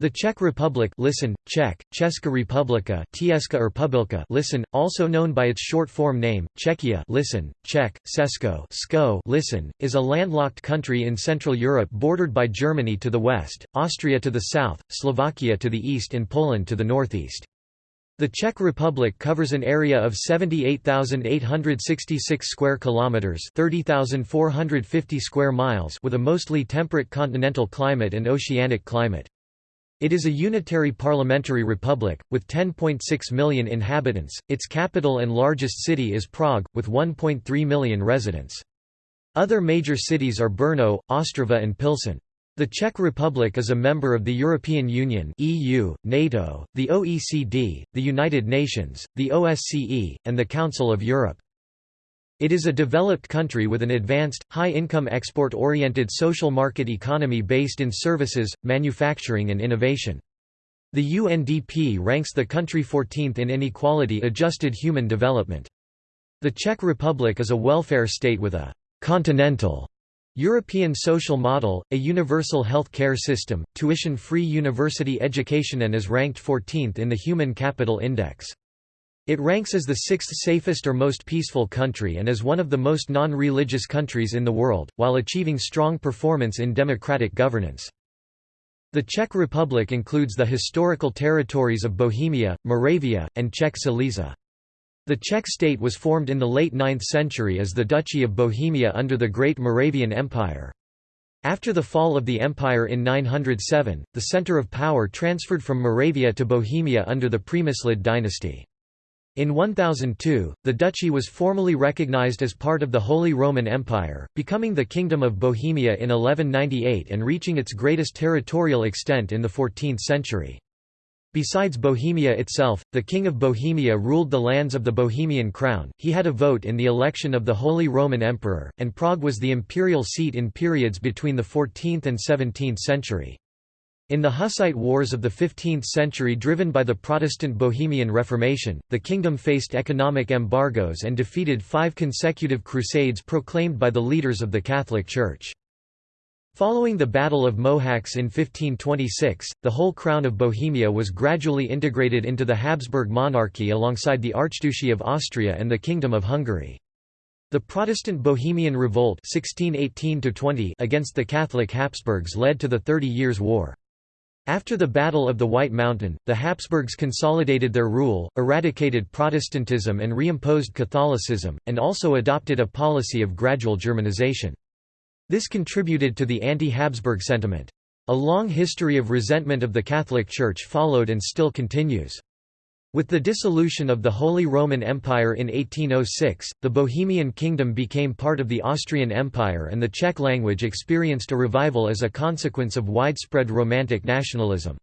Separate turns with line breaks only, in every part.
The Czech Republic listen, Czech, Česká republika Tieska or listen, also known by its short form name, Czechia listen, Czech, Sesko Sko listen, is a landlocked country in Central Europe bordered by Germany to the west, Austria to the south, Slovakia to the east and Poland to the northeast. The Czech Republic covers an area of 78,866 square kilometers, 30,450 square miles with a mostly temperate continental climate and oceanic climate. It is a unitary parliamentary republic, with 10.6 million inhabitants. Its capital and largest city is Prague, with 1.3 million residents. Other major cities are Brno, Ostrava and Pilsen. The Czech Republic is a member of the European Union (EU), NATO, the OECD, the United Nations, the OSCE, and the Council of Europe. It is a developed country with an advanced, high-income export-oriented social market economy based in services, manufacturing and innovation. The UNDP ranks the country 14th in inequality-adjusted human development. The Czech Republic is a welfare state with a «continental» European social model, a universal health care system, tuition-free university education and is ranked 14th in the Human Capital Index. It ranks as the sixth safest or most peaceful country and is one of the most non-religious countries in the world, while achieving strong performance in democratic governance. The Czech Republic includes the historical territories of Bohemia, Moravia, and Czech Silesia. The Czech state was formed in the late 9th century as the Duchy of Bohemia under the Great Moravian Empire. After the fall of the empire in 907, the center of power transferred from Moravia to Bohemia under the Přemyslid dynasty. In 1002, the duchy was formally recognized as part of the Holy Roman Empire, becoming the Kingdom of Bohemia in 1198 and reaching its greatest territorial extent in the 14th century. Besides Bohemia itself, the King of Bohemia ruled the lands of the Bohemian crown, he had a vote in the election of the Holy Roman Emperor, and Prague was the imperial seat in periods between the 14th and 17th century. In the Hussite Wars of the 15th century driven by the Protestant Bohemian Reformation, the kingdom faced economic embargoes and defeated five consecutive crusades proclaimed by the leaders of the Catholic Church. Following the Battle of Mohacs in 1526, the whole crown of Bohemia was gradually integrated into the Habsburg monarchy alongside the Archduchy of Austria and the Kingdom of Hungary. The Protestant Bohemian Revolt 1618 against the Catholic Habsburgs led to the Thirty Years' War. After the Battle of the White Mountain, the Habsburgs consolidated their rule, eradicated Protestantism and reimposed Catholicism, and also adopted a policy of gradual Germanization. This contributed to the anti-Habsburg sentiment. A long history of resentment of the Catholic Church followed and still continues. With the dissolution of the Holy Roman Empire in 1806, the Bohemian Kingdom became part of the Austrian Empire and the Czech language experienced a revival as a consequence of widespread Romantic nationalism.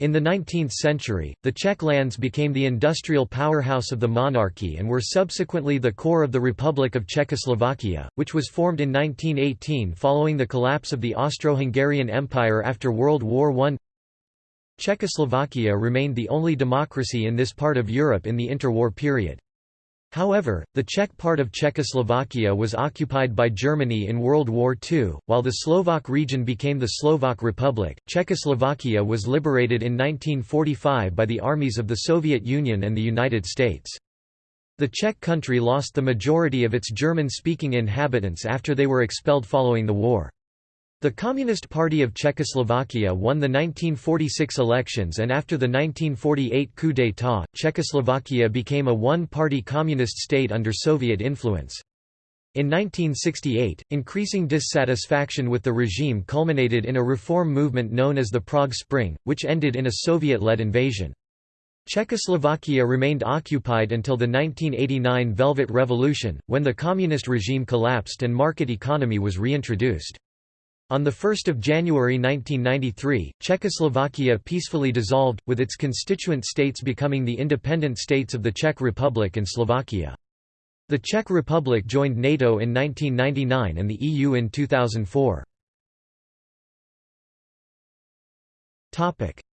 In the 19th century, the Czech lands became the industrial powerhouse of the monarchy and were subsequently the core of the Republic of Czechoslovakia, which was formed in 1918 following the collapse of the Austro-Hungarian Empire after World War I. Czechoslovakia remained the only democracy in this part of Europe in the interwar period. However, the Czech part of Czechoslovakia was occupied by Germany in World War II, while the Slovak region became the Slovak Republic. Czechoslovakia was liberated in 1945 by the armies of the Soviet Union and the United States. The Czech country lost the majority of its German-speaking inhabitants after they were expelled following the war. The Communist Party of Czechoslovakia won the 1946 elections and after the 1948 coup d'état, Czechoslovakia became a one-party communist state under Soviet influence. In 1968, increasing dissatisfaction with the regime culminated in a reform movement known as the Prague Spring, which ended in a Soviet-led invasion. Czechoslovakia remained occupied until the 1989 Velvet Revolution, when the communist regime collapsed and market economy was reintroduced. On 1 January 1993, Czechoslovakia peacefully dissolved, with its constituent states becoming the independent states of the Czech Republic and Slovakia. The Czech Republic joined NATO in 1999 and the EU in 2004.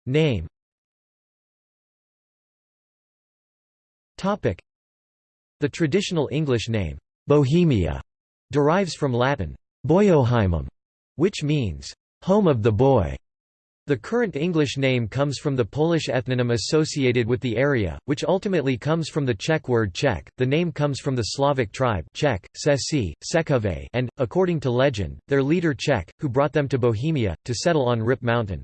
Name The traditional English name, Bohemia, derives from Latin, Boiohymum, which means, home of the Boii. The current English name comes from the Polish ethnonym associated with the area, which ultimately comes from the Czech word Czech. The name comes from the Slavic tribe Czech, Sesi, Sekove, and, according to legend, their leader Czech, who brought them to Bohemia, to settle on Rip Mountain.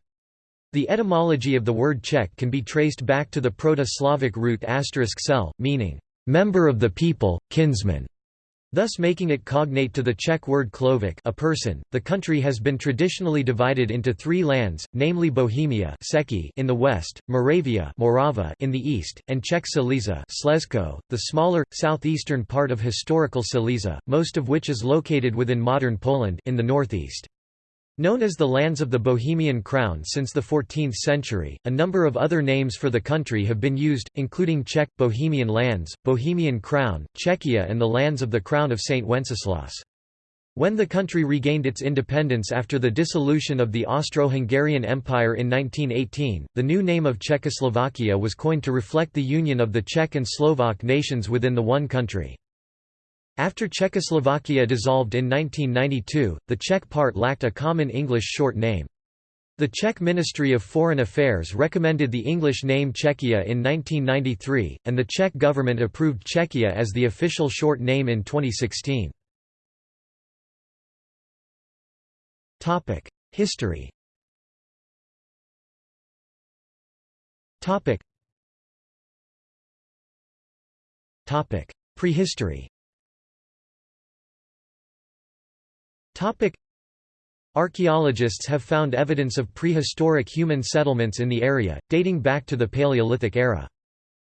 The etymology of the word Czech can be traced back to the Proto-Slavic root *sel, meaning, member of the people, kinsman thus making it cognate to the Czech word člověk a person. The country has been traditionally divided into three lands, namely Bohemia in the west, Moravia Morava in the east, and Czech Silesia Slezsko, the smaller, southeastern part of historical Silesia, most of which is located within modern Poland in the northeast. Known as the lands of the Bohemian Crown since the 14th century, a number of other names for the country have been used, including Czech, Bohemian lands, Bohemian Crown, Czechia and the lands of the Crown of St. Wenceslas. When the country regained its independence after the dissolution of the Austro-Hungarian Empire in 1918, the new name of Czechoslovakia was coined to reflect the union of the Czech and Slovak nations within the one country. After Czechoslovakia dissolved in 1992, the Czech part lacked a common English short name. The Czech Ministry of Foreign Affairs recommended the English name Czechia in 1993, and the Czech government approved Czechia as the official short name in 2016. History Prehistory Archaeologists have found evidence of prehistoric human settlements in the area, dating back to the Paleolithic era.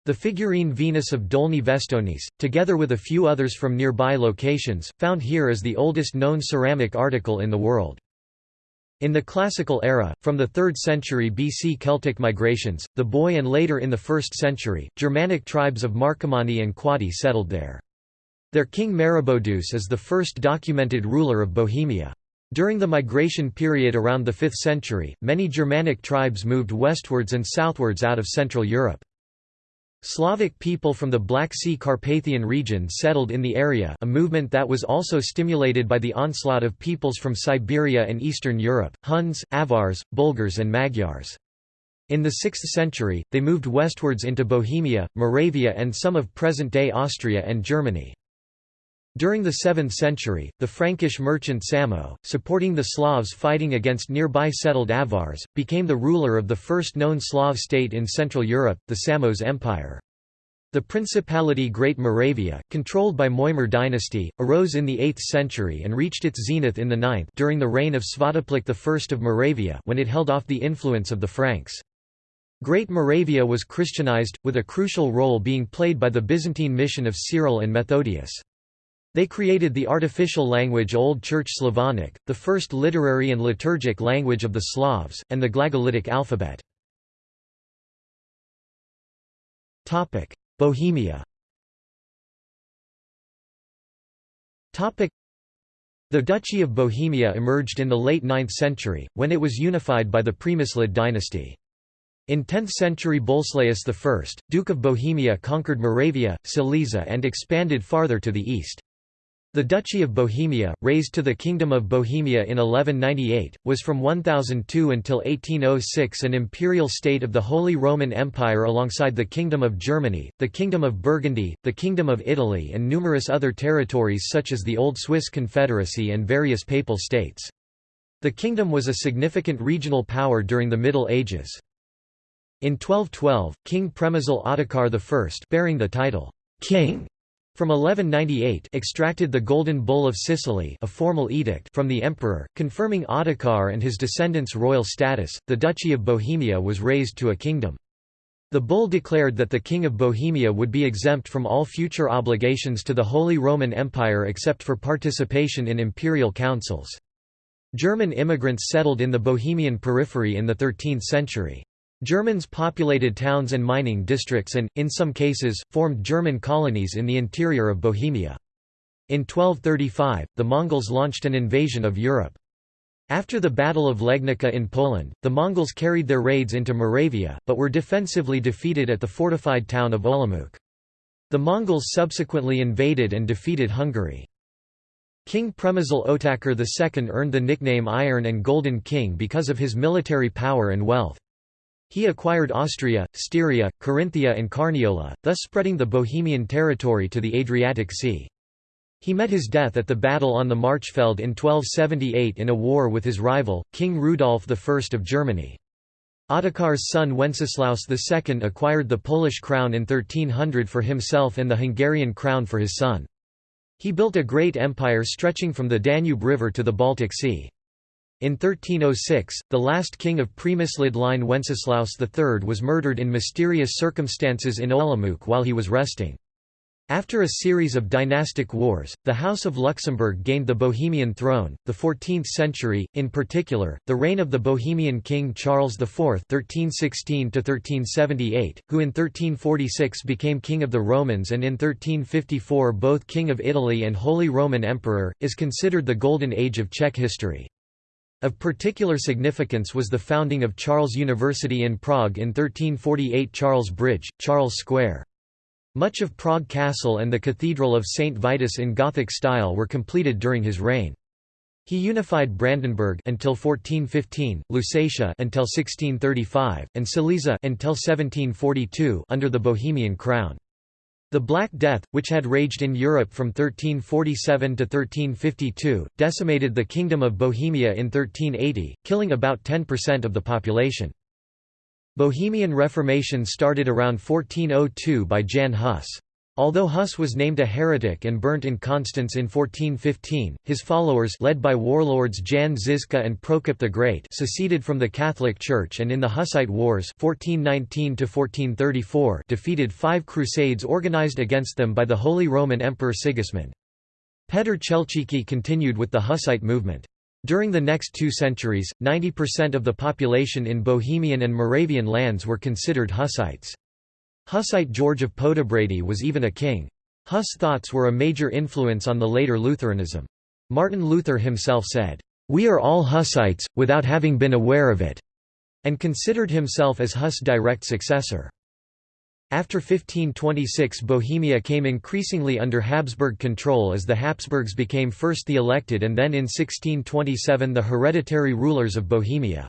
The figurine Venus of Dolní Věstonice, together with a few others from nearby locations, found here is the oldest known ceramic article in the world. In the Classical era, from the 3rd century BC Celtic migrations, the Boii and later in the 1st century, Germanic tribes of Marcomanni and Quadi settled there. Their king Maroboduus is the first documented ruler of Bohemia. During the migration period around the 5th century, many Germanic tribes moved westwards and southwards out of Central Europe. Slavic people from the Black Sea Carpathian region settled in the area a movement that was also stimulated by the onslaught of peoples from Siberia and Eastern Europe, Huns, Avars, Bulgars and Magyars. In the 6th century, they moved westwards into Bohemia, Moravia and some of present-day Austria and Germany. During the 7th century, the Frankish merchant Samo, supporting the Slavs fighting against nearby settled Avars, became the ruler of the first known Slav state in Central Europe, the Samo's Empire. The Principality Great Moravia, controlled by Mojmír dynasty, arose in the 8th century and reached its zenith in the 9th during the reign of Svatopluk I of Moravia when it held off the influence of the Franks. Great Moravia was Christianized, with a crucial role being played by the Byzantine mission of Cyril and Methodius. They created the artificial language Old Church Slavonic, the first literary and liturgic language of the Slavs, and the Glagolitic alphabet. Bohemia The Duchy of Bohemia emerged in the late 9th century, when it was unified by the Premyslid dynasty. In 10th century Boleslaus I, Duke of Bohemia conquered Moravia, Silesia and expanded farther to the east. The Duchy of Bohemia, raised to the Kingdom of Bohemia in 1198, was from 1002 until 1806 an imperial state of the Holy Roman Empire alongside the Kingdom of Germany, the Kingdom of Burgundy, the Kingdom of Italy and numerous other territories such as the Old Swiss Confederacy and various papal states. The kingdom was a significant regional power during the Middle Ages. In 1212, King Premysl Ottokar I bearing the title, king from 1198 extracted the Golden Bull of Sicily a formal edict from the emperor, confirming Ottokar and his descendants' royal status, the Duchy of Bohemia was raised to a kingdom. The bull declared that the King of Bohemia would be exempt from all future obligations to the Holy Roman Empire except for participation in imperial councils. German immigrants settled in the Bohemian periphery in the 13th century. Germans populated towns and mining districts and, in some cases, formed German colonies in the interior of Bohemia. In 1235, the Mongols launched an invasion of Europe. After the Battle of Legnica in Poland, the Mongols carried their raids into Moravia, but were defensively defeated at the fortified town of Olomouc. The Mongols subsequently invaded and defeated Hungary. King Přemysl Otakar II earned the nickname Iron and Golden King because of his military power and wealth. He acquired Austria, Styria, Carinthia and Carniola, thus spreading the Bohemian territory to the Adriatic Sea. He met his death at the battle on the Marchfeld in 1278 in a war with his rival, King Rudolf I of Germany. Otakar's son Wenceslaus II acquired the Polish crown in 1300 for himself and the Hungarian crown for his son. He built a great empire stretching from the Danube River to the Baltic Sea. In 1306, the last king of Přemyslid line Wenceslaus III was murdered in mysterious circumstances in Olomouc while he was resting. After a series of dynastic wars, the House of Luxembourg gained the Bohemian throne. The 14th century, in particular, the reign of the Bohemian king Charles IV (1316–1378), who in 1346 became king of the Romans and in 1354 both king of Italy and Holy Roman Emperor, is considered the golden age of Czech history. Of particular significance was the founding of Charles University in Prague in 1348 Charles Bridge, Charles Square. Much of Prague Castle and the Cathedral of St. Vitus in Gothic style were completed during his reign. He unified Brandenburg until 1415, Lusatia until 1635, and Silesia until 1742 under the Bohemian crown. The Black Death, which had raged in Europe from 1347 to 1352, decimated the Kingdom of Bohemia in 1380, killing about 10% of the population. Bohemian Reformation started around 1402 by Jan Hus. Although Hus was named a heretic and burnt in Constance in 1415, his followers led by warlords Jan Žižka and Prokop the Great seceded from the Catholic Church and in the Hussite Wars 1419 defeated five crusades organized against them by the Holy Roman Emperor Sigismund. Petr Chelčický continued with the Hussite movement. During the next two centuries, 90% of the population in Bohemian and Moravian lands were considered Hussites. Hussite George of Poděbrady was even a king. Huss thoughts were a major influence on the later Lutheranism. Martin Luther himself said, "'We are all Hussites, without having been aware of it' and considered himself as Huss' direct successor. After 1526 Bohemia came increasingly under Habsburg control as the Habsburgs became first the elected and then in 1627 the hereditary rulers of Bohemia.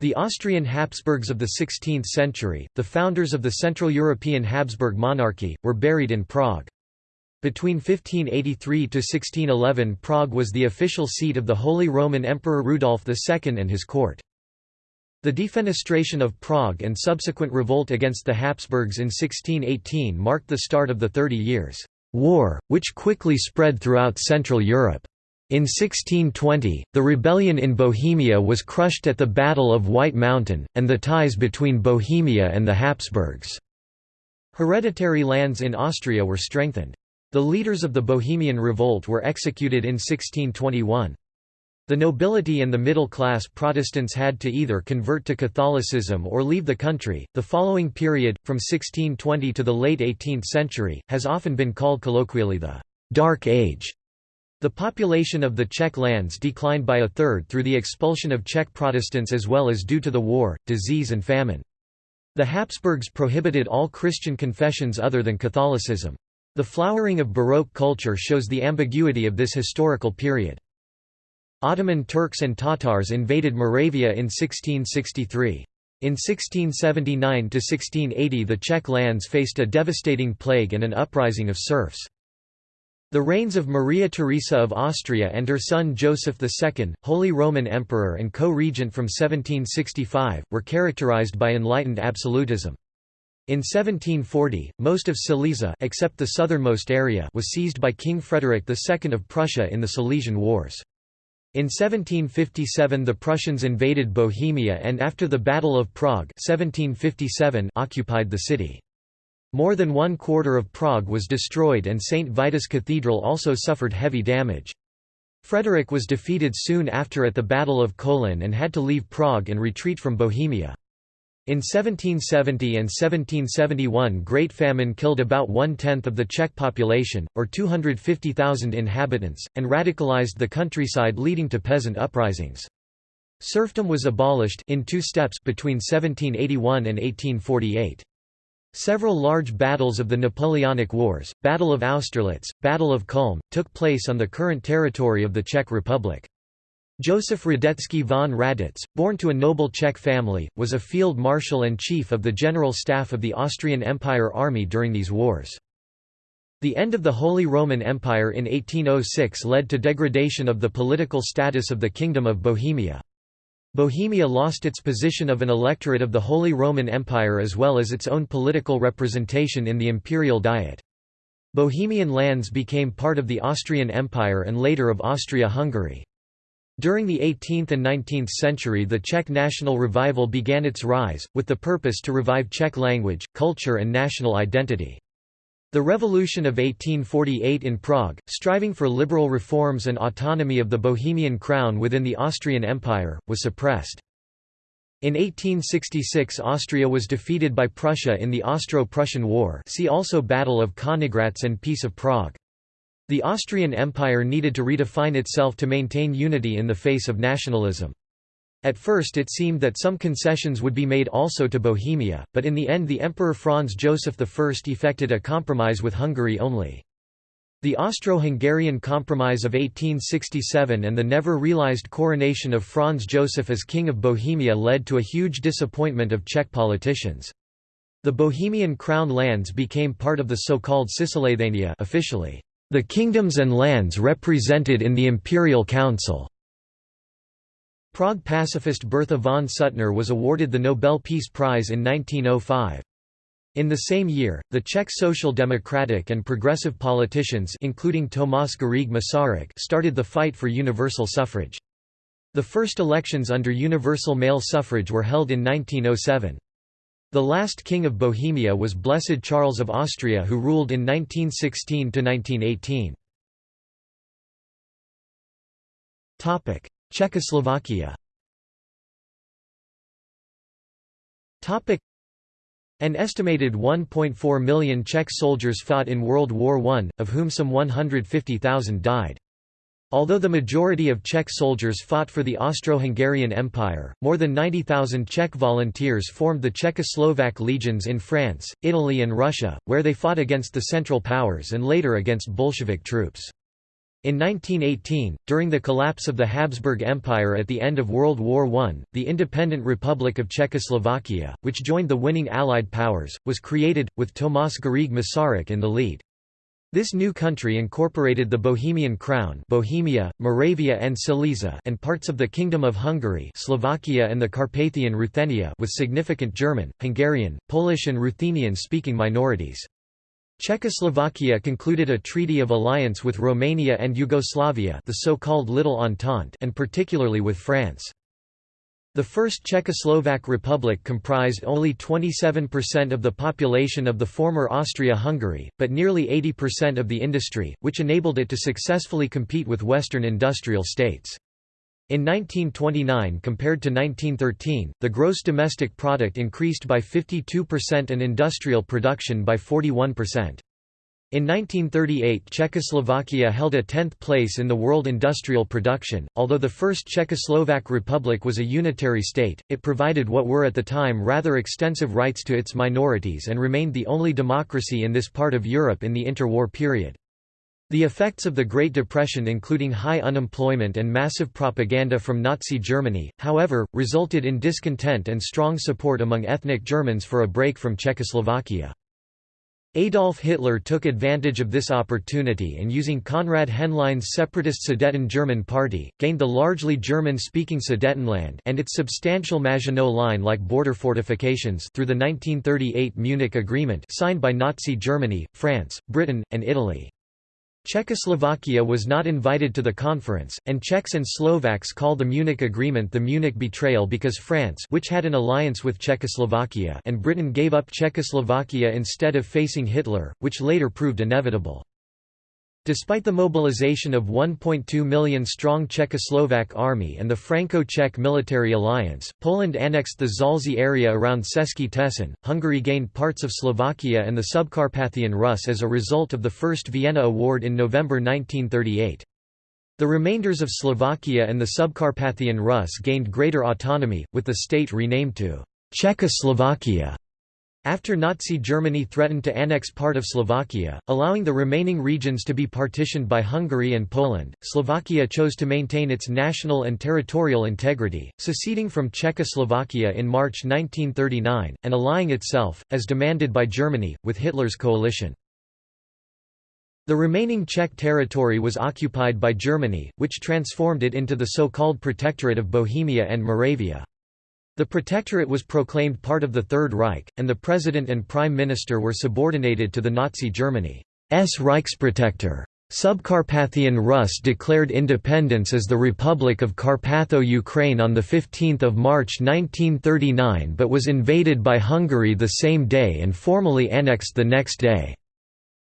The Austrian Habsburgs of the 16th century, the founders of the Central European Habsburg monarchy, were buried in Prague. Between 1583 to 1611 Prague was the official seat of the Holy Roman Emperor Rudolf II and his court. The defenestration of Prague and subsequent revolt against the Habsburgs in 1618 marked the start of the Thirty Years' War, which quickly spread throughout Central Europe. In 1620, the rebellion in Bohemia was crushed at the Battle of White Mountain, and the ties between Bohemia and the Habsburgs' hereditary lands in Austria were strengthened. The leaders of the Bohemian Revolt were executed in 1621. The nobility and the middle class Protestants had to either convert to Catholicism or leave the country. The following period, from 1620 to the late 18th century, has often been called colloquially the Dark Age. The population of the Czech lands declined by a third through the expulsion of Czech Protestants as well as due to the war, disease and famine. The Habsburgs prohibited all Christian confessions other than Catholicism. The flowering of Baroque culture shows the ambiguity of this historical period. Ottoman Turks and Tatars invaded Moravia in 1663. In 1679–1680 the Czech lands faced a devastating plague and an uprising of serfs. The reigns of Maria Theresa of Austria and her son Joseph II, Holy Roman Emperor and co-regent from 1765, were characterized by enlightened absolutism. In 1740, most of Silesia except the southernmost area was seized by King Frederick II of Prussia in the Silesian Wars. In 1757 the Prussians invaded Bohemia and after the Battle of Prague 1757 occupied the city. More than one quarter of Prague was destroyed and St. Vitus Cathedral also suffered heavy damage. Frederick was defeated soon after at the Battle of Kolin and had to leave Prague and retreat from Bohemia. In 1770 and 1771 Great Famine killed about one-tenth of the Czech population, or 250,000 inhabitants, and radicalized the countryside leading to peasant uprisings. Serfdom was abolished in two steps between 1781 and 1848. Several large battles of the Napoleonic Wars, Battle of Austerlitz, Battle of Kulm, took place on the current territory of the Czech Republic. Josef Radetzky von Raditz, born to a noble Czech family, was a field marshal and chief of the general staff of the Austrian Empire Army during these wars. The end of the Holy Roman Empire in 1806 led to degradation of the political status of the Kingdom of Bohemia. Bohemia lost its position of an electorate of the Holy Roman Empire as well as its own political representation in the imperial diet. Bohemian lands became part of the Austrian Empire and later of Austria-Hungary. During the 18th and 19th century the Czech national revival began its rise, with the purpose to revive Czech language, culture and national identity. The Revolution of 1848 in Prague, striving for liberal reforms and autonomy of the Bohemian crown within the Austrian Empire, was suppressed. In 1866 Austria was defeated by Prussia in the Austro-Prussian War see also Battle of Königgrätz and Peace of Prague. The Austrian Empire needed to redefine itself to maintain unity in the face of nationalism. At first it seemed that some concessions would be made also to Bohemia, but in the end the Emperor Franz Joseph I effected a compromise with Hungary only. The Austro-Hungarian Compromise of 1867 and the never realized coronation of Franz Joseph as King of Bohemia led to a huge disappointment of Czech politicians. The Bohemian crown lands became part of the so-called Cisleithania officially, the kingdoms and lands represented in the Imperial Council. Prague pacifist Bertha von Suttner was awarded the Nobel Peace Prize in 1905. In the same year, the Czech social democratic and progressive politicians including Tomáš Garrigue Masaryk started the fight for universal suffrage. The first elections under universal male suffrage were held in 1907. The last king of Bohemia was Blessed Charles of Austria who ruled in 1916–1918. Czechoslovakia An estimated 1.4 million Czech soldiers fought in World War I, of whom some 150,000 died. Although the majority of Czech soldiers fought for the Austro-Hungarian Empire, more than 90,000 Czech volunteers formed the Czechoslovak legions in France, Italy and Russia, where they fought against the Central Powers and later against Bolshevik troops. In 1918, during the collapse of the Habsburg Empire at the end of World War I, the independent Republic of Czechoslovakia, which joined the winning Allied powers, was created, with Tomáš Garrigue Masaryk in the lead. This new country incorporated the Bohemian Crown Bohemia, Moravia and Silesia and parts of the Kingdom of Hungary Slovakia and the Carpathian Ruthenia with significant German, Hungarian, Polish and Ruthenian-speaking minorities. Czechoslovakia concluded a treaty of alliance with Romania and Yugoslavia the so-called Little Entente and particularly with France. The first Czechoslovak Republic comprised only 27% of the population of the former Austria-Hungary, but nearly 80% of the industry, which enabled it to successfully compete with Western industrial states. In 1929 compared to 1913, the gross domestic product increased by 52% and industrial production by 41%. In 1938 Czechoslovakia held a 10th place in the world industrial production. Although the first Czechoslovak Republic was a unitary state, it provided what were at the time rather extensive rights to its minorities and remained the only democracy in this part of Europe in the interwar period. The effects of the Great Depression including high unemployment and massive propaganda from Nazi Germany, however, resulted in discontent and strong support among ethnic Germans for a break from Czechoslovakia. Adolf Hitler took advantage of this opportunity and using Konrad Henlein's separatist Sudeten German Party, gained the largely German-speaking Sudetenland and its substantial Maginot Line-like border fortifications through the 1938 Munich Agreement signed by Nazi Germany, France, Britain, and Italy. Czechoslovakia was not invited to the conference, and Czechs and Slovaks call the Munich Agreement the Munich Betrayal because France which had an alliance with Czechoslovakia and Britain gave up Czechoslovakia instead of facing Hitler, which later proved inevitable. Despite the mobilization of 1.2 million strong Czechoslovak army and the Franco-Czech military alliance, Poland annexed the Zaolzie area around Český Těšín, Hungary gained parts of Slovakia and the Subcarpathian Rus as a result of the First Vienna Award in November 1938. The remainders of Slovakia and the Subcarpathian Rus gained greater autonomy, with the state renamed to Czechoslovakia. After Nazi Germany threatened to annex part of Slovakia, allowing the remaining regions to be partitioned by Hungary and Poland, Slovakia chose to maintain its national and territorial integrity, seceding from Czechoslovakia in March 1939, and allying itself, as demanded by Germany, with Hitler's coalition. The remaining Czech territory was occupied by Germany, which transformed it into the so-called Protectorate of Bohemia and Moravia. The Protectorate was proclaimed part of the Third Reich, and the President and Prime Minister were subordinated to the Nazi Germany's Reichsprotector. Subcarpathian Rus declared independence as the Republic of Carpatho-Ukraine on 15 March 1939 but was invaded by Hungary the same day and formally annexed the next day.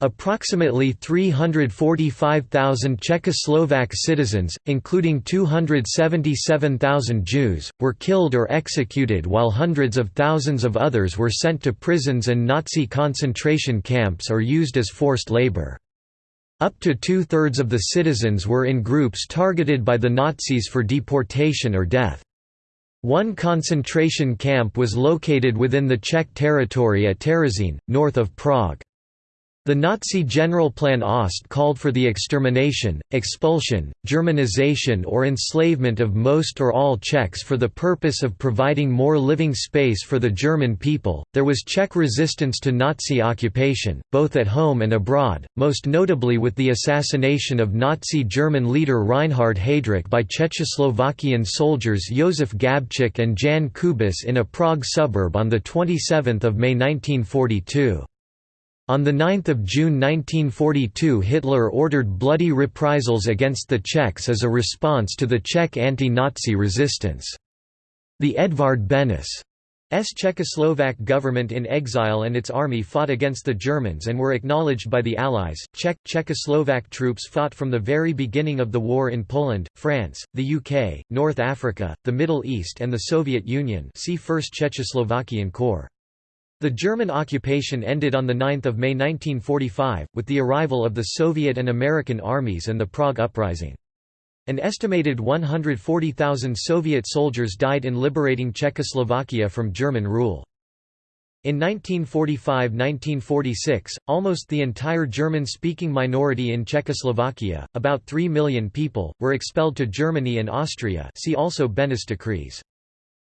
Approximately 345,000 Czechoslovak citizens, including 277,000 Jews, were killed or executed while hundreds of thousands of others were sent to prisons and Nazi concentration camps or used as forced labor. Up to two-thirds of the citizens were in groups targeted by the Nazis for deportation or death. One concentration camp was located within the Czech territory at Terezín, north of Prague. The Nazi Generalplan Ost called for the extermination, expulsion, Germanization or enslavement of most or all Czechs for the purpose of providing more living space for the German people. There was Czech resistance to Nazi occupation, both at home and abroad, most notably with the assassination of Nazi German leader Reinhard Heydrich by Czechoslovakian soldiers Josef Gabčík and Jan Kubis in a Prague suburb on 27 May 1942. On 9 June 1942 Hitler ordered bloody reprisals against the Czechs as a response to the Czech anti-Nazi resistance. The Edvard Benes Czechoslovak government in exile and its army fought against the Germans and were acknowledged by the Allies. Czech Czechoslovak troops fought from the very beginning of the war in Poland, France, the UK, North Africa, the Middle East and the Soviet Union. See First Czechoslovakian Corps. The German occupation ended on 9 May 1945, with the arrival of the Soviet and American armies and the Prague Uprising. An estimated 140,000 Soviet soldiers died in liberating Czechoslovakia from German rule. In 1945–1946, almost the entire German-speaking minority in Czechoslovakia, about 3 million people, were expelled to Germany and Austria see also Benes decrees.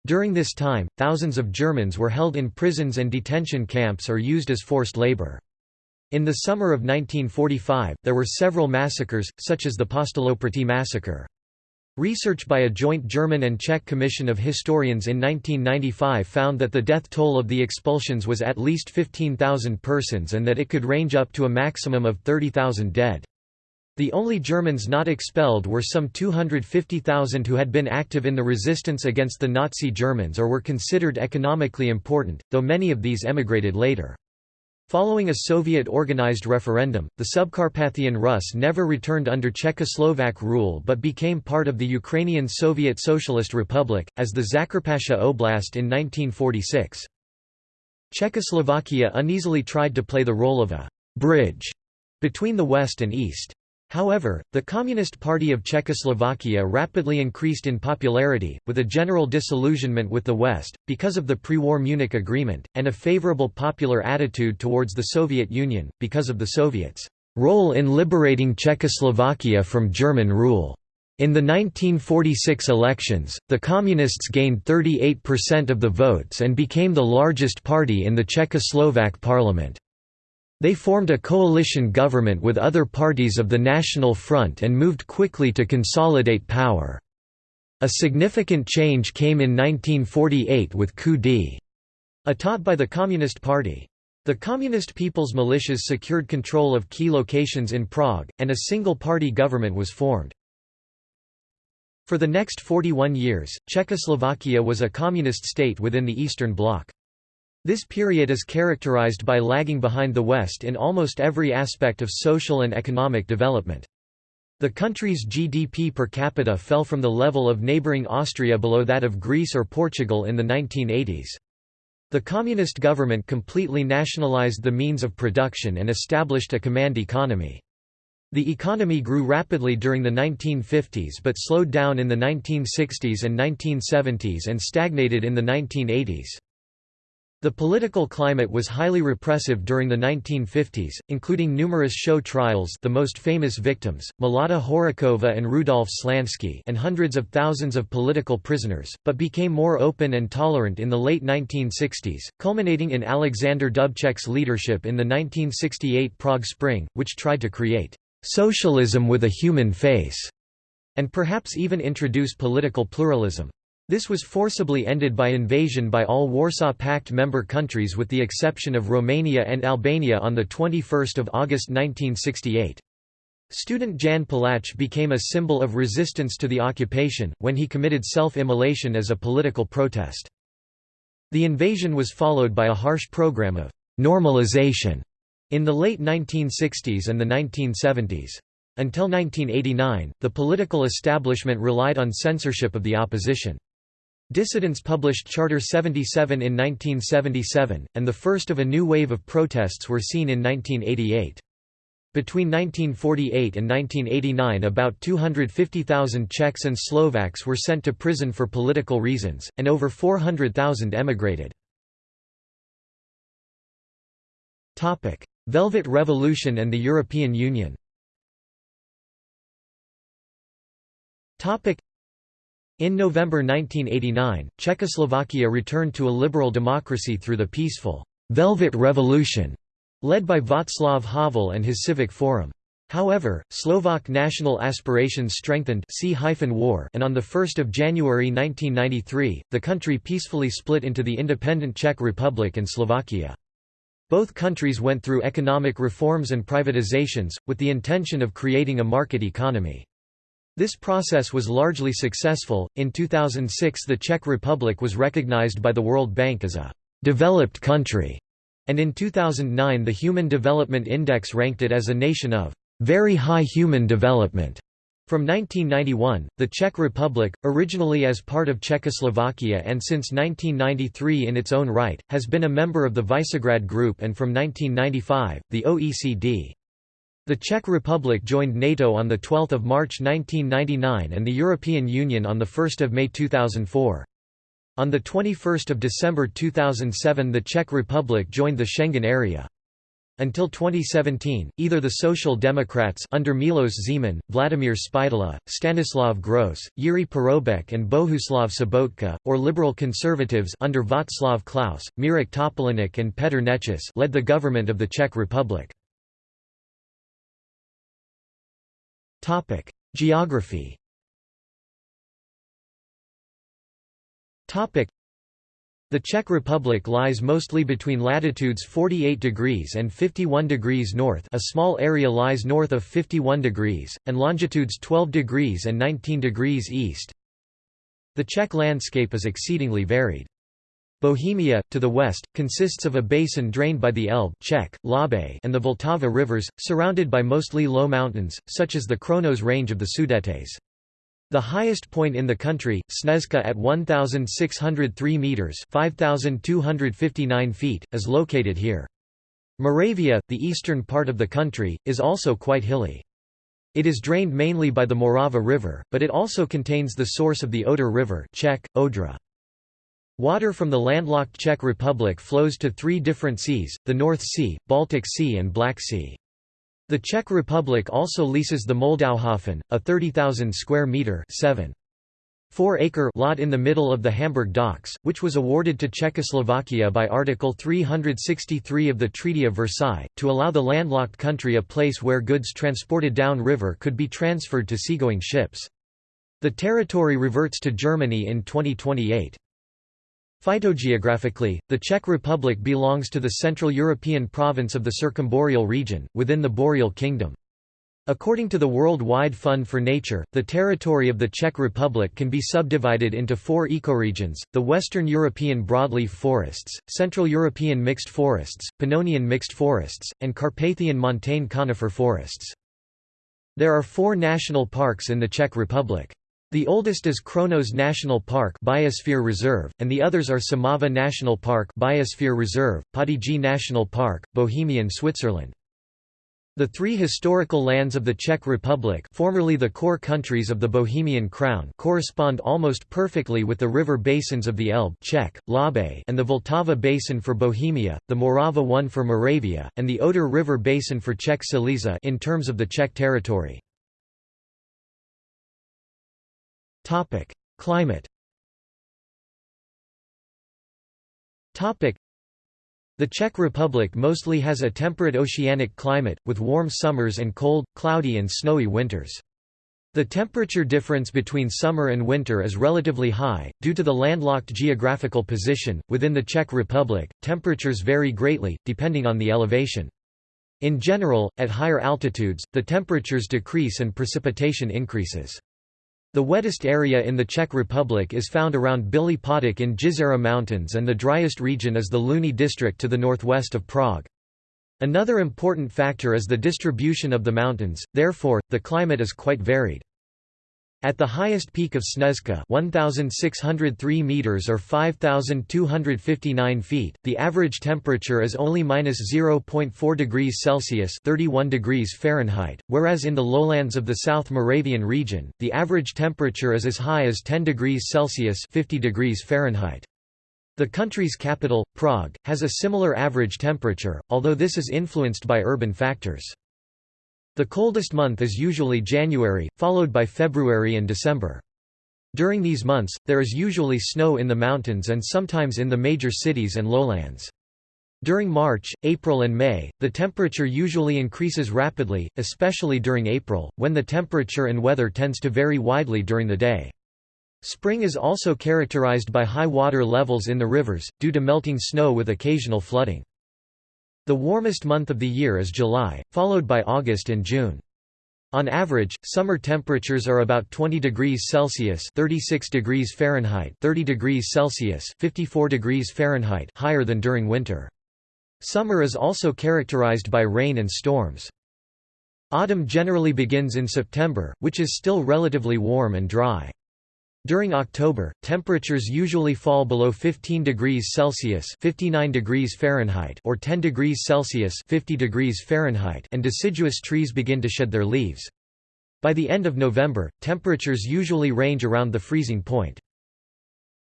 During this time, thousands of Germans were held in prisons and detention camps or used as forced labor. In the summer of 1945, there were several massacres, such as the Postoloprty massacre. Research by a joint German and Czech commission of historians in 1995 found that the death toll of the expulsions was at least 15,000 persons and that it could range up to a maximum of 30,000 dead. The only Germans not expelled were some 250,000 who had been active in the resistance against the Nazi Germans or were considered economically important, though many of these emigrated later. Following a Soviet-organized referendum, the Subcarpathian Rus never returned under Czechoslovak rule but became part of the Ukrainian Soviet Socialist Republic, as the Zakarpattia Oblast in 1946. Czechoslovakia uneasily tried to play the role of a «bridge» between the West and East. However, the Communist Party of Czechoslovakia rapidly increased in popularity, with a general disillusionment with the West, because of the pre-war Munich Agreement, and a favorable popular attitude towards the Soviet Union, because of the Soviets' role in liberating Czechoslovakia from German rule. In the 1946 elections, the Communists gained 38% of the votes and became the largest party in the Czechoslovak parliament. They formed a coalition government with other parties of the National Front and moved quickly to consolidate power. A significant change came in 1948 with coup d'état by the Communist Party. The Communist People's Militias secured control of key locations in Prague, and a single-party government was formed. For the next 41 years, Czechoslovakia was a communist state within the Eastern Bloc. This period is characterized by lagging behind the West in almost every aspect of social and economic development. The country's GDP per capita fell from the level of neighboring Austria below that of Greece or Portugal in the 1980s. The communist government completely nationalized the means of production and established a command economy. The economy grew rapidly during the 1950s but slowed down in the 1960s and 1970s and stagnated in the 1980s. The political climate was highly repressive during the 1950s, including numerous show trials the most famous victims, Milada Horáková and Rudolf Slansky and hundreds of thousands of political prisoners, but became more open and tolerant in the late 1960s, culminating in Alexander Dubček's leadership in the 1968 Prague Spring, which tried to create «socialism with a human face» and perhaps even introduce political pluralism. This was forcibly ended by invasion by all Warsaw Pact member countries with the exception of Romania and Albania on 21 August 1968. Student Jan Palach became a symbol of resistance to the occupation, when he committed self-immolation as a political protest. The invasion was followed by a harsh program of «normalization» in the late 1960s and the 1970s. Until 1989, the political establishment relied on censorship of the opposition. Dissidents published Charter 77 in 1977, and the first of a new wave of protests were seen in 1988. Between 1948 and 1989 about 250,000 Czechs and Slovaks were sent to prison for political reasons, and over 400,000 emigrated. Velvet Revolution and the European Union in November 1989, Czechoslovakia returned to a liberal democracy through the peaceful «Velvet Revolution» led by Václav Havel and his Civic Forum. However, Slovak national aspirations strengthened war and on 1 January 1993, the country peacefully split into the independent Czech Republic and Slovakia. Both countries went through economic reforms and privatizations, with the intention of creating a market economy. This process was largely successful. In 2006, the Czech Republic was recognized by the World Bank as a developed country, and in 2009, the Human Development Index ranked it as a nation of very high human development. From 1991, the Czech Republic, originally as part of Czechoslovakia and since 1993 in its own right, has been a member of the Visegrad Group and from 1995, the OECD. The Czech Republic joined NATO on 12 March 1999 and the European Union on 1 May 2004. On 21 December 2007 the Czech Republic joined the Schengen area. Until 2017, either the Social Democrats under Milos Zeman, Vladimir Spidla, Stanislav Gross, Jiří Paroubek and Bohuslav Sobotka, or Liberal Conservatives under Václav Klaus, Mirek Topolánek and Petr Nečas led the government of the Czech Republic. Topic: Geography. Topic: The Czech Republic lies mostly between latitudes 48 degrees and 51 degrees north. A small area lies north of 51 degrees and longitudes 12 degrees and 19 degrees east. The Czech landscape is exceedingly varied. Bohemia, to the west, consists of a basin drained by the Elbe Czech, Labe and the Vltava rivers, surrounded by mostly low mountains, such as the Krkonoše range of the Sudetes. The highest point in the country, Sněžka at 1,603 metres 5,259 feet, is located here. Moravia, the eastern part of the country, is also quite hilly. It is drained mainly by the Morava River, but it also contains the source of the Oder River Czech, Odra. Water from the landlocked Czech Republic flows to three different seas, the North Sea, Baltic Sea and Black Sea. The Czech Republic also leases the Moldauhafen, a 30,000 square metre 7. 4-acre lot in the middle of the Hamburg docks, which was awarded to Czechoslovakia by Article 363 of the Treaty of Versailles, to allow the landlocked country a place where goods transported down river could be transferred to seagoing ships. The territory reverts to Germany in 2028. Phytogeographically, the Czech Republic belongs to the Central European province of the Circumboreal region, within the Boreal Kingdom. According to the World Wide Fund for Nature, the territory of the Czech Republic can be subdivided into four ecoregions, the Western European broadleaf forests, Central European mixed forests, Pannonian mixed forests, and Carpathian montane conifer forests. There are four national parks in the Czech Republic. The oldest is Krkonoše National Park Biosphere Reserve, and the others are Šumava National Park Biosphere Reserve, Podyjí National Park, Bohemian Switzerland. The three historical lands of the Czech Republic formerly the core countries of the Bohemian Crown correspond almost perfectly with the river basins of the Elbe Czech, Labe and the Vltava Basin for Bohemia, the Morava one for Moravia, and the Oder River Basin for Czech Silesia in terms of the Czech territory. Climate the Czech Republic mostly has a temperate oceanic climate, with warm summers and cold, cloudy and snowy winters. The temperature difference between summer and winter is relatively high, due to the landlocked geographical position. Within the Czech Republic, temperatures vary greatly, depending on the elevation. In general, at higher altitudes, the temperatures decrease and precipitation increases. The wettest area in the Czech Republic is found around Bílý Potok in Jizera Mountains and the driest region is the Louny district to the northwest of Prague. Another important factor is the distribution of the mountains, therefore, the climate is quite varied. At the highest peak of Sněžka 1,603 meters or 5,259 feet, the average temperature is only minus 0.4 degrees Celsius 31 degrees Fahrenheit, whereas in the lowlands of the South Moravian region, the average temperature is as high as 10 degrees Celsius 50 degrees Fahrenheit. The country's capital, Prague, has a similar average temperature, although this is influenced by urban factors. The coldest month is usually January, followed by February and December. During these months, there is usually snow in the mountains and sometimes in the major cities and lowlands. During March, April and May, the temperature usually increases rapidly, especially during April, when the temperature and weather tends to vary widely during the day. Spring is also characterized by high water levels in the rivers, due to melting snow with occasional flooding. The warmest month of the year is July, followed by August and June. On average, summer temperatures are about 20 degrees Celsius (36 degrees Fahrenheit, 30 degrees Celsius, 54 degrees Fahrenheit) higher than during winter. Summer is also characterized by rain and storms. Autumn generally begins in September, which is still relatively warm and dry. During October, temperatures usually fall below 15 degrees Celsius (59 degrees Fahrenheit) or 10 degrees Celsius (50 degrees Fahrenheit) and deciduous trees begin to shed their leaves. By the end of November, temperatures usually range around the freezing point.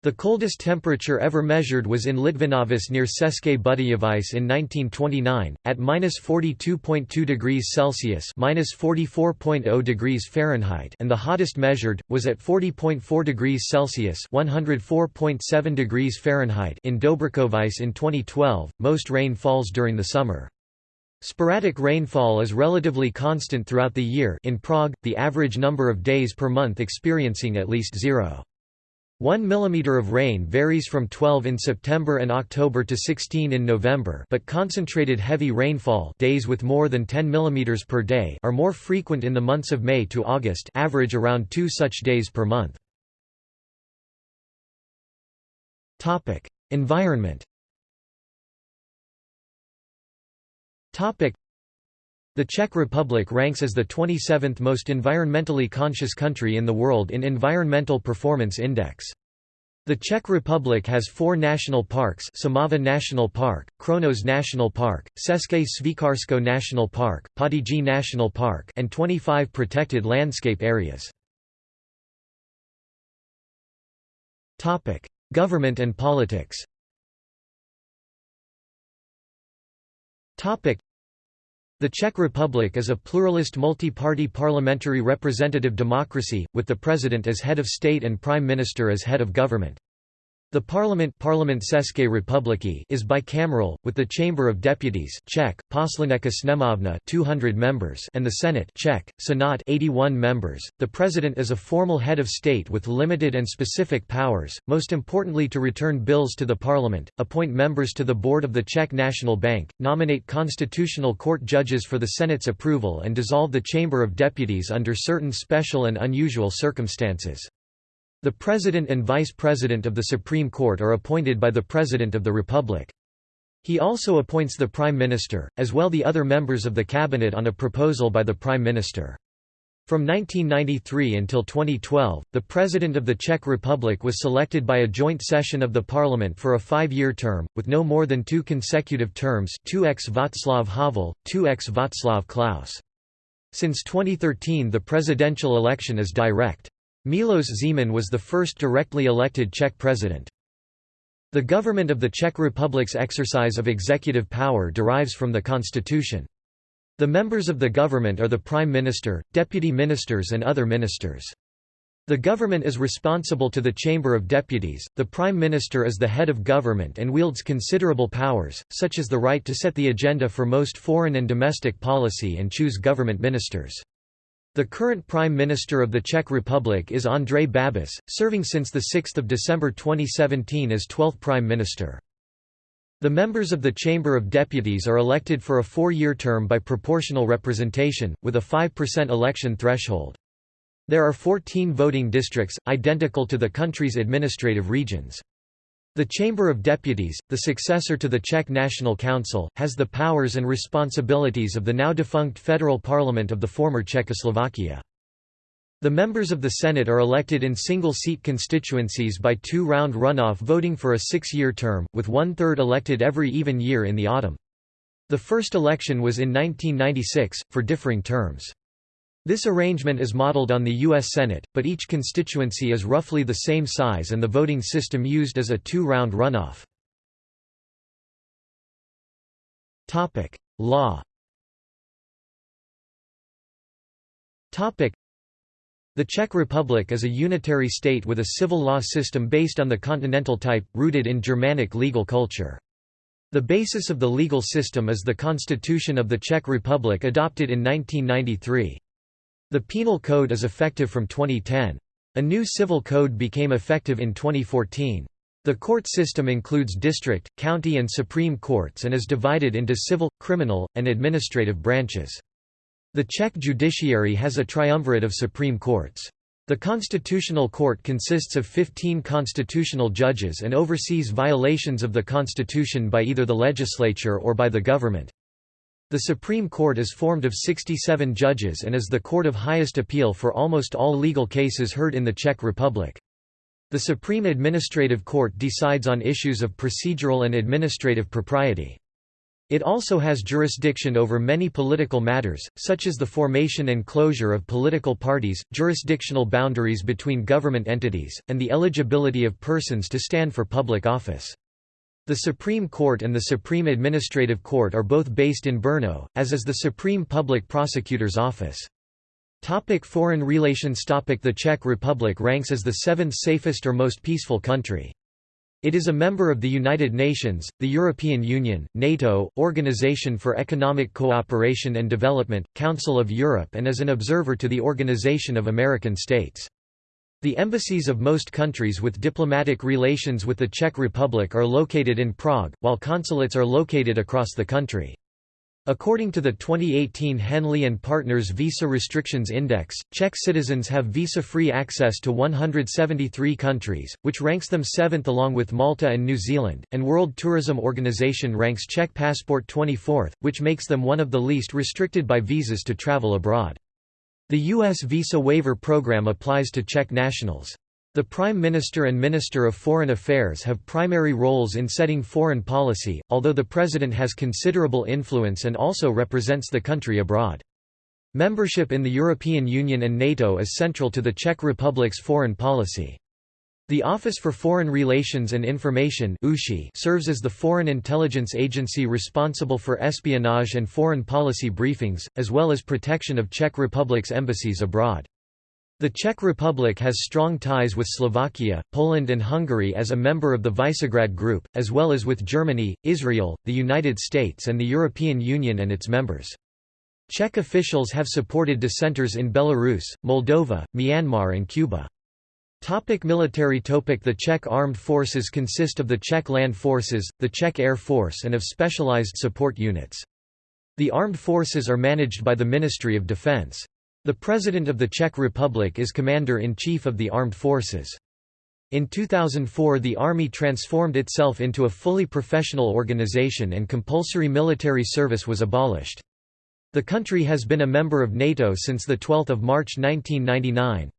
The coldest temperature ever measured was in Litvinovice near České Budějovice in 1929, at minus 42.2 degrees Celsius minus 44.0 degrees Fahrenheit and the hottest measured, was at 40.4 degrees Celsius 104.7 degrees Fahrenheit in Dobrakovice in 2012. Most rain falls during the summer. Sporadic rainfall is relatively constant throughout the year in Prague, the average number of days per month experiencing at least zero. 1 mm of rain varies from 12 in September and October to 16 in November but concentrated heavy rainfall days with more than 10 mm per day are more frequent in the months of May to August average around two such days per month. Environment the Czech Republic ranks as the 27th most environmentally conscious country in the world in Environmental Performance Index. The Czech Republic has four national parks Šumava National Park, Krkonoše National Park, České Švýcarsko National Park, Podyjí National Park and 25 protected landscape areas. Government and politics the Czech Republic is a pluralist multi-party parliamentary representative democracy, with the president as head of state and prime minister as head of government. The parliament, parliament is bicameral, with the Chamber of Deputies Czech, Poslanecká sněmovna 200 members and the Senate Czech, Senat 81 members. The president is a formal head of state with limited and specific powers, most importantly to return bills to the parliament, appoint members to the board of the Czech National Bank, nominate constitutional court judges for the Senate's approval and dissolve the Chamber of Deputies under certain special and unusual circumstances. The President and Vice President of the Supreme Court are appointed by the President of the Republic. He also appoints the Prime Minister, as well the other members of the Cabinet on a proposal by the Prime Minister. From 1993 until 2012, the President of the Czech Republic was selected by a joint session of the parliament for a five-year term, with no more than two consecutive terms 2x Václav Havel, 2x Václav Klaus. Since 2013 the presidential election is direct. Miloš Zeman was the first directly elected Czech president. The government of the Czech Republic's exercise of executive power derives from the constitution. The members of the government are the Prime Minister, Deputy Ministers and other ministers. The government is responsible to the Chamber of Deputies, the Prime Minister is the head of government and wields considerable powers, such as the right to set the agenda for most foreign and domestic policy and choose government ministers. The current Prime Minister of the Czech Republic is Andrej Babiš, serving since 6 December 2017 as 12th Prime Minister. The members of the Chamber of Deputies are elected for a four-year term by proportional representation, with a 5% election threshold. There are 14 voting districts, identical to the country's administrative regions. The Chamber of Deputies, the successor to the Czech National Council, has the powers and responsibilities of the now defunct federal parliament of the former Czechoslovakia. The members of the Senate are elected in single-seat constituencies by two-round runoff voting for a six-year term, with one-third elected every even year in the autumn. The first election was in 1996, for differing terms. This arrangement is modeled on the U.S. Senate, but each constituency is roughly the same size and the voting system used is a two-round runoff. Law the Czech Republic is a unitary state with a civil law system based on the continental type, rooted in Germanic legal culture. The basis of the legal system is the Constitution of the Czech Republic adopted in 1993. The Penal Code is effective from 2010. A new civil code became effective in 2014. The court system includes district, county and supreme courts and is divided into civil, criminal, and administrative branches. The Czech judiciary has a triumvirate of supreme courts. The Constitutional Court consists of 15 constitutional judges and oversees violations of the constitution by either the legislature or by the government. The Supreme Court is formed of 67 judges and is the court of highest appeal for almost all legal cases heard in the Czech Republic. The Supreme Administrative Court decides on issues of procedural and administrative propriety. It also has jurisdiction over many political matters, such as the formation and closure of political parties, jurisdictional boundaries between government entities, and the eligibility of persons to stand for public office. The Supreme Court and the Supreme Administrative Court are both based in Brno, as is the Supreme Public Prosecutor's Office. Topic foreign relations Topic The Czech Republic ranks as the seventh safest or most peaceful country. It is a member of the United Nations, the European Union, NATO, Organization for Economic Cooperation and Development, Council of Europe and is an observer to the Organization of American States. The embassies of most countries with diplomatic relations with the Czech Republic are located in Prague, while consulates are located across the country. According to the 2018 Henley and Partners Visa Restrictions Index, Czech citizens have visa-free access to 173 countries, which ranks them seventh along with Malta and New Zealand, and World Tourism Organization ranks Czech Passport 24th, which makes them one of the least restricted by visas to travel abroad. The U.S. visa waiver program applies to Czech nationals. The Prime Minister and Minister of Foreign Affairs have primary roles in setting foreign policy, although the President has considerable influence and also represents the country abroad. Membership in the European Union and NATO is central to the Czech Republic's foreign policy. The Office for Foreign Relations and Information serves as the foreign intelligence agency responsible for espionage and foreign policy briefings, as well as protection of Czech Republic's embassies abroad. The Czech Republic has strong ties with Slovakia, Poland and Hungary as a member of the Visegrad Group, as well as with Germany, Israel, the United States and the European Union and its members. Czech officials have supported dissenters in Belarus, Moldova, Myanmar and Cuba. Topic military topic The Czech armed forces consist of the Czech land forces, the Czech Air Force and of specialized support units. The armed forces are managed by the Ministry of Defense. The President of the Czech Republic is Commander-in-Chief of the Armed Forces. In 2004 the Army transformed itself into a fully professional organization and compulsory military service was abolished. The country has been a member of NATO since 12 March 1999.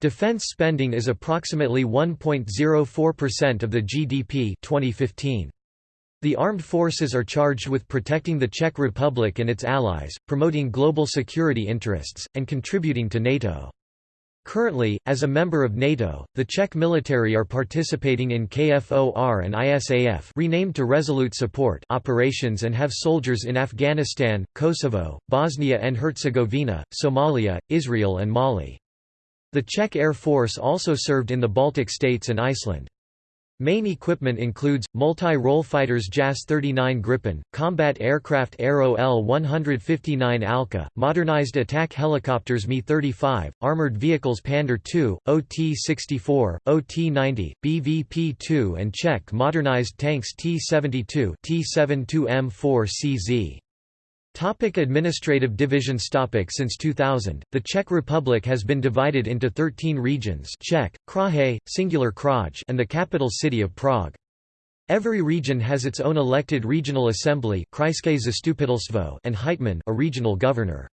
Defense spending is approximately 1.04% of the GDP 2015. The armed forces are charged with protecting the Czech Republic and its allies, promoting global security interests, and contributing to NATO. Currently, as a member of NATO, the Czech military are participating in KFOR and ISAF renamed to Resolute Support operations and have soldiers in Afghanistan, Kosovo, Bosnia and Herzegovina, Somalia, Israel and Mali. The Czech Air Force also served in the Baltic states and Iceland. Main equipment includes, multi-role fighters JAS-39 Gripen, combat aircraft Aero L-159 Alca, modernized attack helicopters Mi-35, armored vehicles Pandur II, OT-64, OT-90, BVP-2 and Czech modernized tanks T-72 T-72M4CZ. Topic administrative divisions Topic Since 2000, the Czech Republic has been divided into 13 regions Czech, Kraje, singular Kraj and the capital city of Prague. Every region has its own elected regional assembly and hetman a regional governor.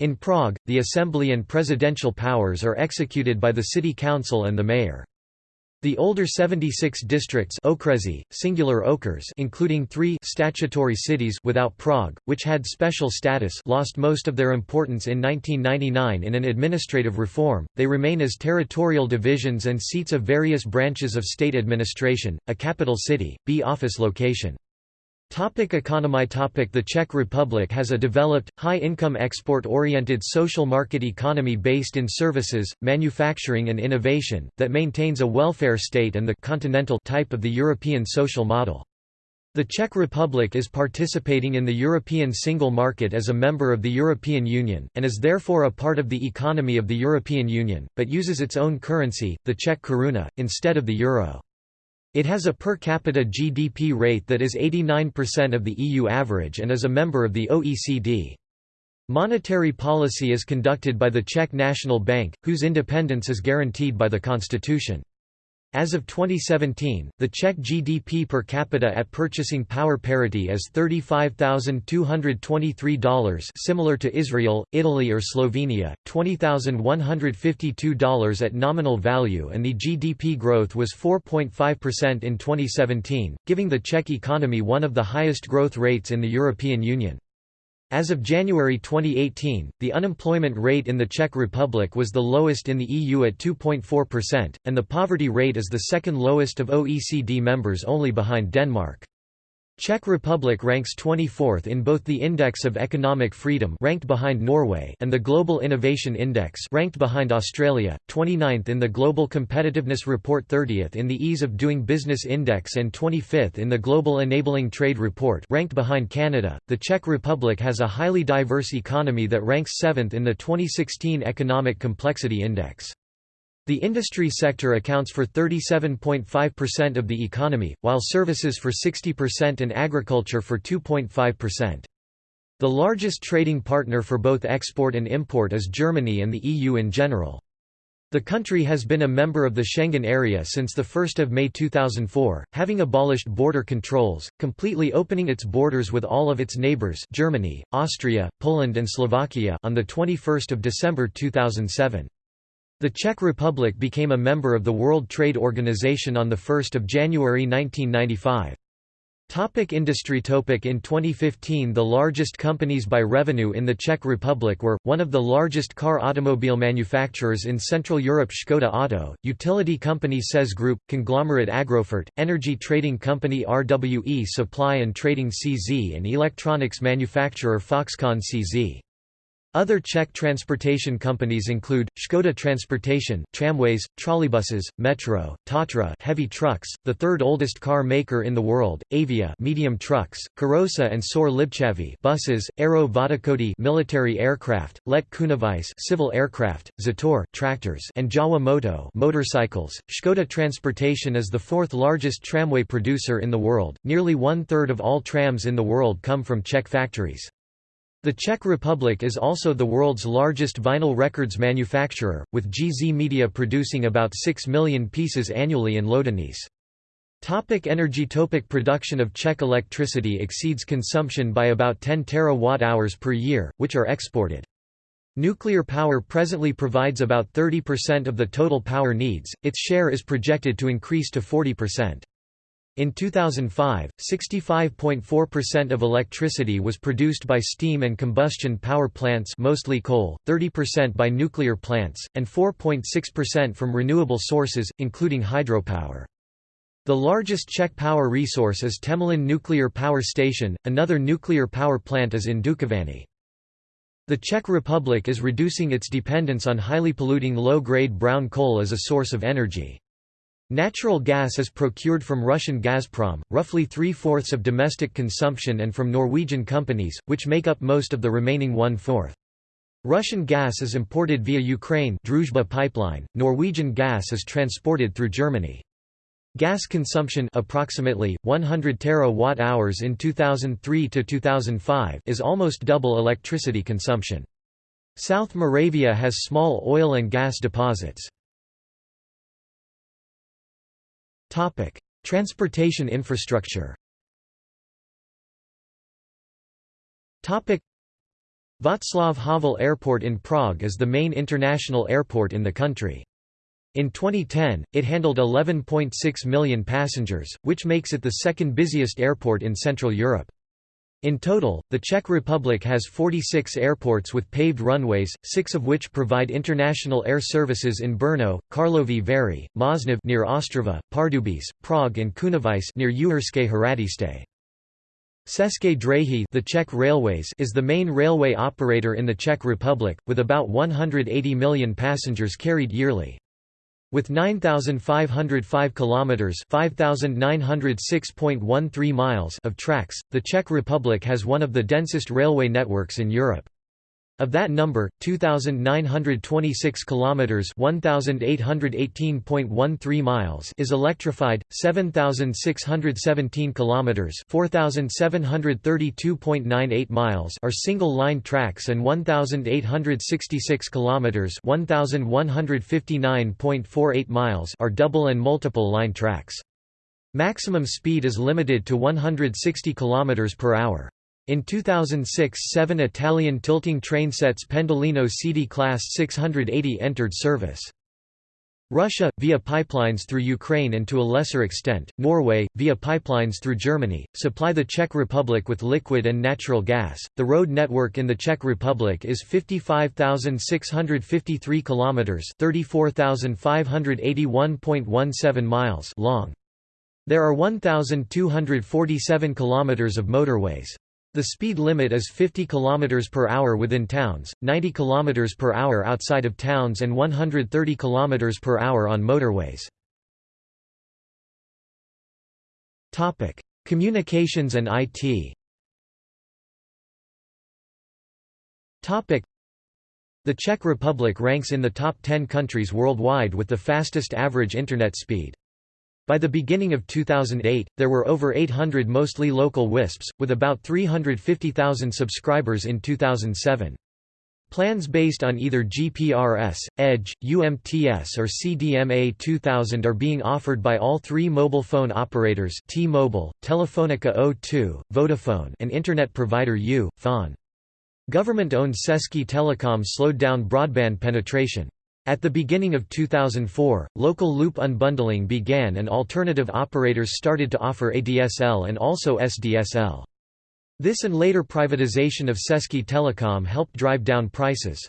In Prague, the assembly and presidential powers are executed by the city council and the mayor. The older 76 districts okresy, singular okres including three statutory cities without Prague, which had special status lost most of their importance in 1999 in an administrative reform, they remain as territorial divisions and seats of various branches of state administration, a capital city, B office location. Topic economy topic The Czech Republic has a developed, high-income export-oriented social market economy based in services, manufacturing and innovation, that maintains a welfare state and the continental type of the European social model. The Czech Republic is participating in the European single market as a member of the European Union, and is therefore a part of the economy of the European Union, but uses its own currency, the Czech koruna, instead of the euro. It has a per capita GDP rate that is 89% of the EU average and is a member of the OECD. Monetary policy is conducted by the Czech National Bank, whose independence is guaranteed by the constitution. As of 2017, the Czech GDP per capita at purchasing power parity is $35,223 similar to Israel, Italy or Slovenia, $20,152 at nominal value and the GDP growth was 4.5% in 2017, giving the Czech economy one of the highest growth rates in the European Union. As of January 2018, the unemployment rate in the Czech Republic was the lowest in the EU at 2.4%, and the poverty rate is the second lowest of OECD members only behind Denmark. Czech Republic ranks 24th in both the Index of Economic Freedom ranked behind Norway and the Global Innovation Index ranked behind Australia, 29th in the Global Competitiveness Report 30th in the Ease of Doing Business Index and 25th in the Global Enabling Trade Report ranked behind Canada. The Czech Republic has a highly diverse economy that ranks 7th in the 2016 Economic Complexity Index. The industry sector accounts for 37.5% of the economy, while services for 60% and agriculture for 2.5%. The largest trading partner for both export and import is Germany and the EU in general. The country has been a member of the Schengen area since 1 May 2004, having abolished border controls, completely opening its borders with all of its neighbours Germany, Austria, Poland and Slovakia on 21 December 2007. The Czech Republic became a member of the World Trade Organization on 1 January 1995. Topic industry Topic In 2015 the largest companies by revenue in the Czech Republic were, one of the largest car automobile manufacturers in Central Europe Škoda Auto, utility company ČEZ Group, conglomerate Agrofert, energy trading company RWE Supply and Trading CZ and electronics manufacturer Foxconn CZ. Other Czech transportation companies include, Škoda Transportation, tramways, trolleybuses, metro, Tatra heavy trucks, the third oldest car maker in the world, Avia medium trucks, Karosa and Sor Libčavy buses, Aero Vodochody military aircraft, Let Kunovice civil aircraft, Zetor tractors and Jawa Moto motorcycles. Škoda Transportation is the fourth largest tramway producer in the world, nearly one-third of all trams in the world come from Czech factories. The Czech Republic is also the world's largest vinyl records manufacturer, with GZ Media producing about 6 million pieces annually in Loděnice. Topic energy Topic Production of Czech electricity exceeds consumption by about 10 terawatt-hours per year, which are exported. Nuclear power presently provides about 30% of the total power needs, its share is projected to increase to 40%. In 2005, 65.4% of electricity was produced by steam and combustion power plants mostly coal, 30% by nuclear plants, and 4.6% from renewable sources, including hydropower. The largest Czech power resource is Temelín Nuclear Power Station, another nuclear power plant is in Dukovany. The Czech Republic is reducing its dependence on highly polluting low-grade brown coal as a source of energy. Natural gas is procured from Russian Gazprom, roughly three-fourths of domestic consumption and from Norwegian companies, which make up most of the remaining one-fourth. Russian gas is imported via Ukraine Druzhba pipeline, Norwegian gas is transported through Germany. Gas consumption approximately 100 terawatt-hours in 2003 to 2005 is almost double electricity consumption. South Moravia has small oil and gas deposits. Topic: Transportation infrastructure. Topic: Václav Havel Airport in Prague is the main international airport in the country. In 2010, it handled 11.6 million passengers, which makes it the second busiest airport in Central Europe. In total, the Czech Republic has 46 airports with paved runways, six of which provide international air services in Brno, Karlovy Vary, Mošnov near Ostrava, Pardubice, Prague and Kunovice near Uherské Hradiště. České dráhy the Czech Railways is the main railway operator in the Czech Republic, with about 180 million passengers carried yearly. With 9505 kilometers, 5906.13 miles of tracks, the Czech Republic has one of the densest railway networks in Europe. Of that number, 2926 kilometers, 1818.13 miles is electrified, 7617 kilometers, 4732.98 miles are single-line tracks and 1866 kilometers, 1159.48 miles are double and multiple line tracks. Maximum speed is limited to 160 km per hour. In 2006 seven Italian tilting trainsets Pendolino CD Class 680 entered service. Russia, via pipelines through Ukraine and to a lesser extent, Norway, via pipelines through Germany, supply the Czech Republic with liquid and natural gas. The road network in the Czech Republic is 55,653 kilometers, 34,581.17 miles long. There are 1,247 kilometers of motorways. The speed limit is 50 km per hour within towns, 90 km per hour outside of towns and 130 km per hour on motorways. Topic: Communications and IT. Topic: The Czech Republic ranks in the top 10 countries worldwide with the fastest average internet speed. By the beginning of 2008, there were over 800 mostly local WISPs, with about 350,000 subscribers in 2007. Plans based on either GPRS, EDGE, UMTS or CDMA 2000 are being offered by all three mobile phone operators T-Mobile, Telefonica O2, Vodafone and internet provider U. Government-owned Český Telecom slowed down broadband penetration. At the beginning of 2004, local loop unbundling began and alternative operators started to offer ADSL and also SDSL. This and later privatization of Český Telecom helped drive down prices.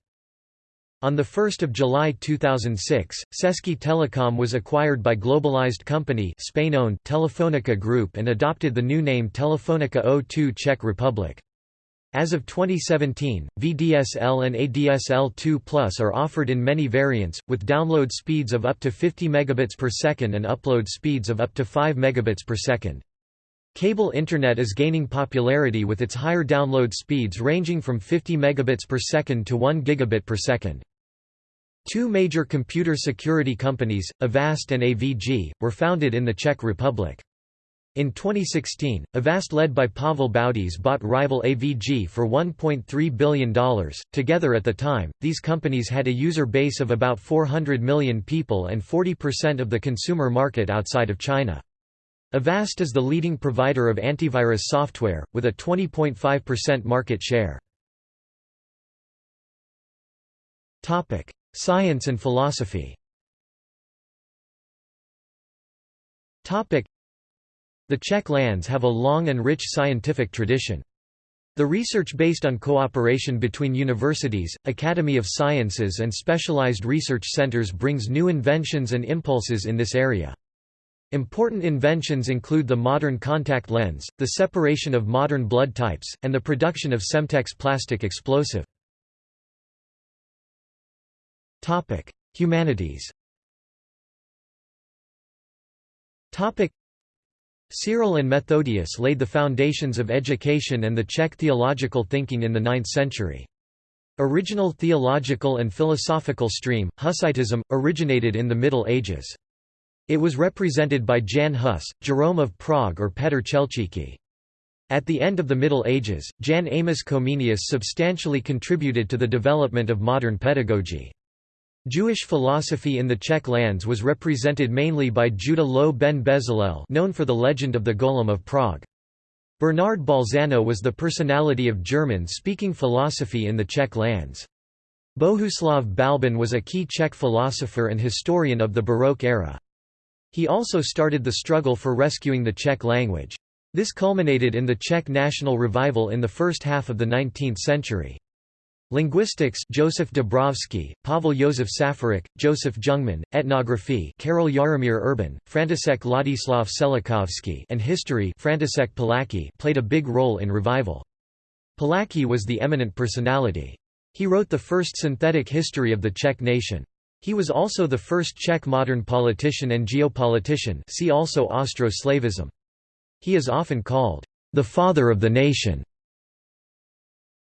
On 1 July 2006, Český Telecom was acquired by globalized company Spain-owned Telefonica Group and adopted the new name Telefonica O2 Czech Republic. As of 2017, VDSL and ADSL2 Plus are offered in many variants, with download speeds of up to 50 megabits per second and upload speeds of up to 5 megabits per second. Cable Internet is gaining popularity with its higher download speeds ranging from 50 megabits per second to 1 gigabit per second. Two major computer security companies, Avast and AVG, were founded in the Czech Republic. In 2016, Avast led by Pavel Baudiš bought rival AVG for $1.3 billion. Together at the time, these companies had a user base of about 400 million people and 40% of the consumer market outside of China. Avast is the leading provider of antivirus software, with a 20.5% market share. Science and philosophy The Czech lands have a long and rich scientific tradition. The research based on cooperation between universities, Academy of Sciences and specialized research centers brings new inventions and impulses in this area. Important inventions include the modern contact lens, the separation of modern blood types, and the production of Semtex plastic explosive. Humanities Cyril and Methodius laid the foundations of education and the Czech theological thinking in the 9th century. Original theological and philosophical stream, Hussitism, originated in the Middle Ages. It was represented by Jan Hus, Jerome of Prague or Petr Chelčický. At the end of the Middle Ages, Jan Amos Comenius substantially contributed to the development of modern pedagogy. Jewish philosophy in the Czech lands was represented mainly by Judah Loew ben Bezalel known for the legend of the Golem of Prague. Bernard Bolzano was the personality of German-speaking philosophy in the Czech lands. Bohuslav Balbín was a key Czech philosopher and historian of the Baroque era. He also started the struggle for rescuing the Czech language. This culminated in the Czech national revival in the first half of the 19th century. Linguistics Joseph Dobrovský, Pavel Josef Safarik, Joseph Jungman, ethnography Karel Jaromír Erben, František Ladislav Čelakovský and history František Palacký played a big role in revival. Palacký was the eminent personality. He wrote the first synthetic history of the Czech nation. He was also the first Czech modern politician and geopolitician see also Austro-Slavism. He is often called, "...the father of the nation."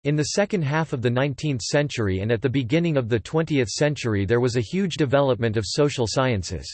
In the second half of the 19th century and at the beginning of the 20th century there was a huge development of social sciences.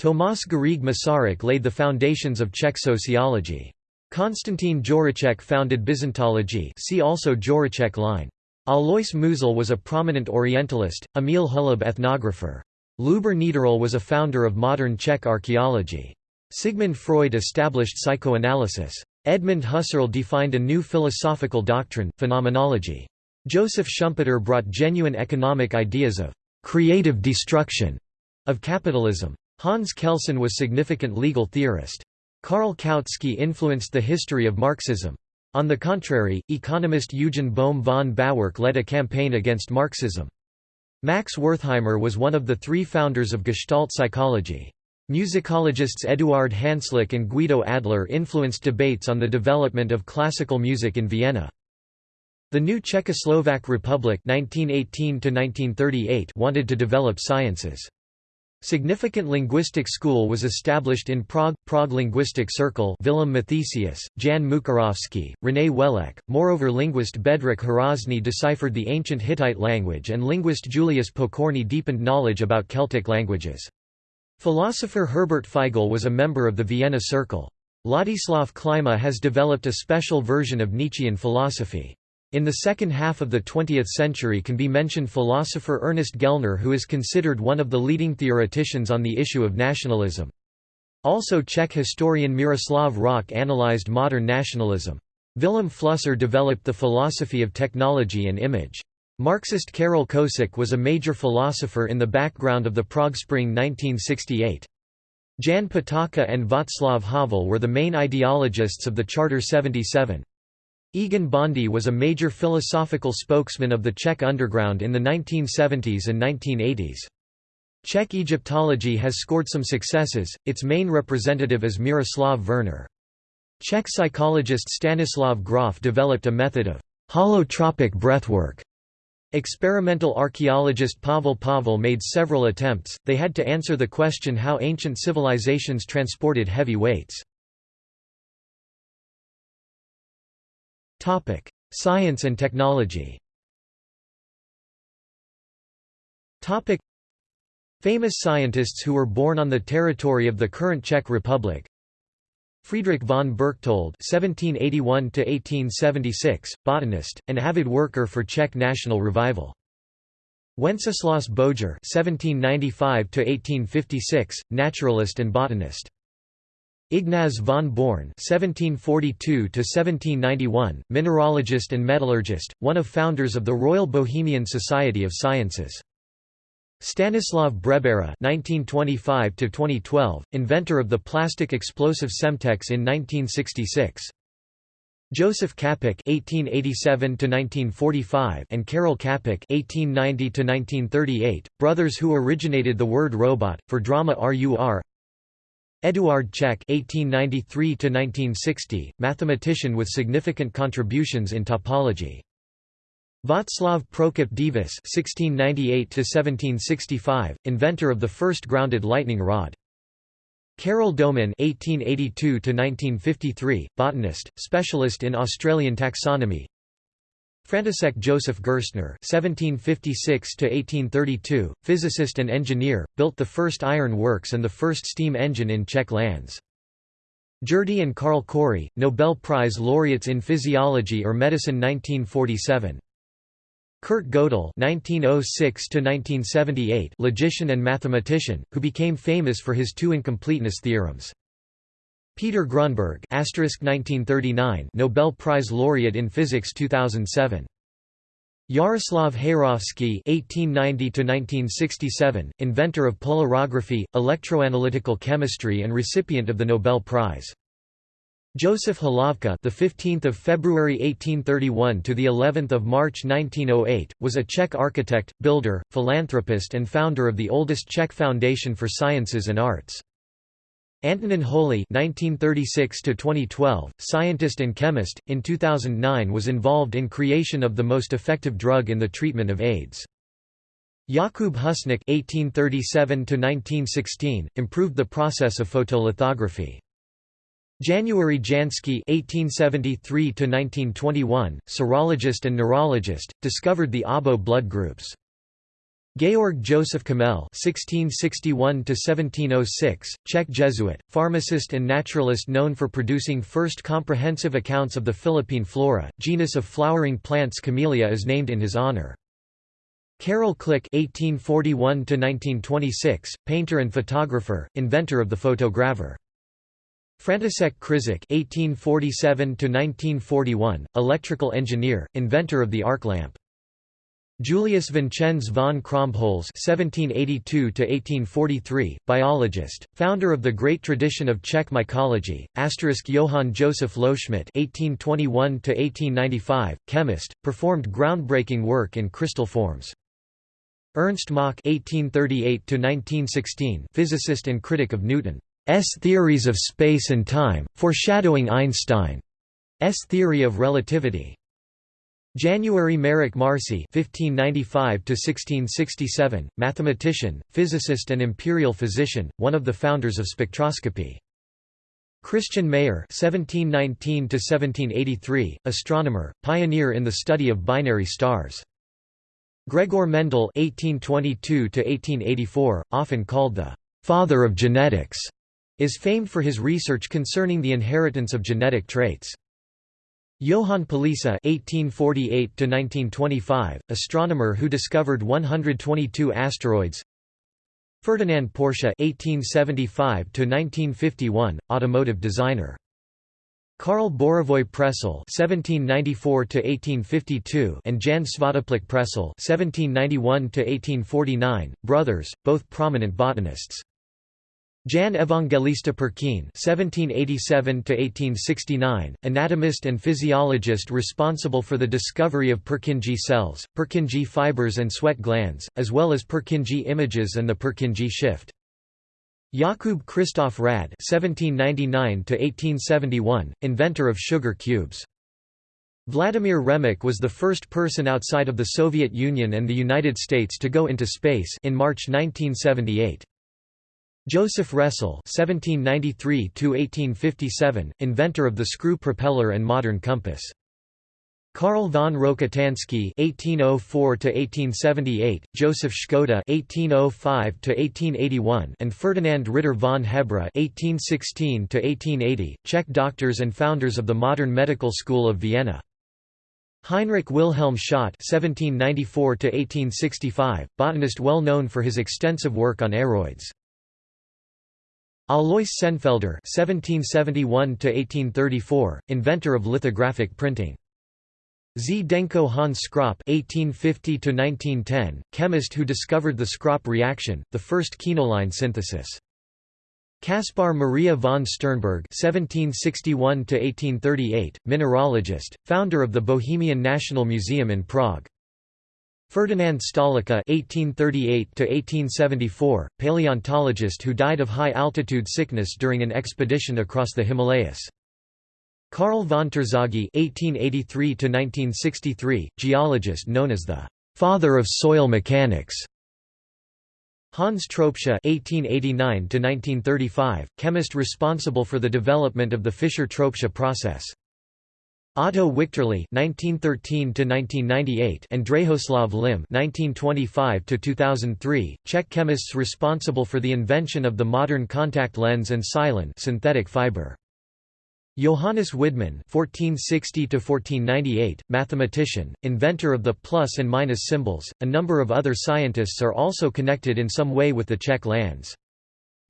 Tomáš Garrigue Masaryk laid the foundations of Czech sociology. Konstantin Dvořáček founded Byzantology see also Dvořáček line. Alois Musil was a prominent Orientalist, Emil Holub ethnographer. Lubor Niederle was a founder of modern Czech archaeology. Sigmund Freud established psychoanalysis. Edmund Husserl defined a new philosophical doctrine, phenomenology. Joseph Schumpeter brought genuine economic ideas of creative destruction of capitalism. Hans Kelsen was significant legal theorist. Karl Kautsky influenced the history of Marxism. On the contrary, economist Eugen Bohm von Bawerk led a campaign against Marxism. Max Wertheimer was one of the three founders of Gestalt psychology. Musicologists Eduard Hanslick and Guido Adler influenced debates on the development of classical music in Vienna. The new Czechoslovak Republic 1918 wanted to develop sciences. Significant linguistic school was established in Prague, Prague Linguistic Circle Vilém Mathesius, Jan Mukarovsky, René Wellek. Moreover linguist Bedřich Hrozný deciphered the ancient Hittite language and linguist Julius Pokorný deepened knowledge about Celtic languages. Philosopher Herbert Feigl was a member of the Vienna Circle. Ladislav Klima has developed a special version of Nietzschean philosophy. In the second half of the 20th century can be mentioned philosopher Ernest Gellner who is considered one of the leading theoreticians on the issue of nationalism. Also Czech historian Miroslav Hroch analyzed modern nationalism. Vilém Flusser developed the philosophy of technology and image. Marxist Karel Kosík was a major philosopher in the background of the Prague Spring 1968. Jan Patočka and Václav Havel were the main ideologists of the Charter 77. Egon Bondy was a major philosophical spokesman of the Czech underground in the 1970s and 1980s. Czech Egyptology has scored some successes, its main representative is Miroslav Verner. Czech psychologist Stanislav Grof developed a method of holotropic breathwork. Experimental archaeologist Pavel Pavel made several attempts, they had to answer the question how ancient civilizations transported heavy weights. Science and technology Famous scientists who were born on the territory of the current Czech Republic Friedrich von Berchtold (1781–1876), botanist, an avid worker for Czech national revival. Wenceslas Bojer, 1795–1856, naturalist and botanist. Ignaz von Born (1742–1791), mineralogist and metallurgist, one of founders of the Royal Bohemian Society of Sciences. Stanislav Brebera (1925–2012), inventor of the plastic explosive Semtex in 1966. Joseph Čapek (1887–1945) and Karel Čapek (1890–1938), brothers who originated the word robot for drama RUR. Eduard Čech (1893–1960), mathematician with significant contributions in topology. Václav Prokop Divis (1698–1765), inventor of the first grounded lightning rod. Karel Domin (1882–1953), botanist, specialist in Australian taxonomy. František Josef Gerstner (1756–1832), physicist and engineer, built the first iron works and the first steam engine in Czech lands. Gerty and Karl Cori, Nobel Prize laureates in physiology or medicine 1947. Kurt Gödel (1906–1978), logician and mathematician, who became famous for his two incompleteness theorems. Peter Grunberg (1939), Nobel Prize laureate in physics 2007. Jaroslav Heyrovský (1890–1967), inventor of polarography, electroanalytical chemistry, and recipient of the Nobel Prize. Joseph Hlávka, the 15th of February 1831 to the 11th of March 1908, was a Czech architect, builder, philanthropist, and founder of the oldest Czech foundation for sciences and arts. Antonin Holy (1936–2012), scientist and chemist, in 2009 was involved in creation of the most effective drug in the treatment of AIDS. Jakub Husník (1837–1916) improved the process of photolithography. January Jansky (1873–1921), serologist and neurologist, discovered the ABO blood groups. Georg Joseph Kamel (1661–1706), Czech Jesuit, pharmacist and naturalist known for producing first comprehensive accounts of the Philippine flora. Genus of flowering plants Camellia is named in his honor. Karel Klik (1841–1926), painter and photographer, inventor of the photogravure. František Křižík (1847–1941), electrical engineer, inventor of the arc lamp. Julius Vincenz von Krumpholz (1782–1843), biologist, founder of the great tradition of Czech mycology. Asterisk Johann Joseph Loschmidt (1821–1895), chemist, performed groundbreaking work in crystal forms. Ernst Mach (1838–1916), physicist and critic of Newton's theories of space and time, foreshadowing Einstein's theory of relativity. January Marek Marci (1595–1667), mathematician, physicist, and imperial physician, one of the founders of spectroscopy. Christian Mayer (1719–1783), astronomer, pioneer in the study of binary stars. Gregor Mendel (1822–1884), often called the father of genetics, is famed for his research concerning the inheritance of genetic traits. Johann Palisa (1848–1925), astronomer who discovered 122 asteroids. Ferdinand Porsche (1875–1951), automotive designer. Karl Bořivoj Presl (1794–1852) and Jan Svatopluk Presl (1791–1849), brothers, both prominent botanists. Jan Evangelista Purkyně (1787–1869), anatomist and physiologist responsible for the discovery of Purkinje cells, Purkinje fibers, and sweat glands, as well as Purkinje images and the Purkinje shift. Jakub Christoph Rad (1799–1871), inventor of sugar cubes. Vladimir Remek was the first person outside of the Soviet Union and the United States to go into space in March 1978. Joseph Ressel (1793–1857), inventor of the screw propeller and modern compass. Karl von Rokitansky (1804–1878), Joseph Škoda (1805–1881), and Ferdinand Ritter von Hebra (1816–1880), Czech doctors and founders of the modern medical school of Vienna. Heinrich Wilhelm Schott (1794–1865), botanist well known for his extensive work on aroids. Alois Senefelder (1771–1834), inventor of lithographic printing. Zdenko Hans Skraup (1850–1910), chemist who discovered the Skraup reaction, the first quinoline synthesis. Caspar Maria von Sternberg (1761–1838), mineralogist, founder of the Bohemian National Museum in Prague. Ferdinand Stoliczka (1838–1874), paleontologist who died of high-altitude sickness during an expedition across the Himalayas. Karl von Terzaghi (1883–1963), geologist known as the "father of soil mechanics." Hans Tropsch (1889–1935), chemist responsible for the development of the Fischer-Tropsch process. Otto Wichterle (1913–1998) and Drahoslav Lim (1925–2003), Czech chemists responsible for the invention of the modern contact lens and silon synthetic fiber. Johannes Widmann (1460–1498), mathematician, inventor of the plus and minus symbols. A number of other scientists are also connected in some way with the Czech lands.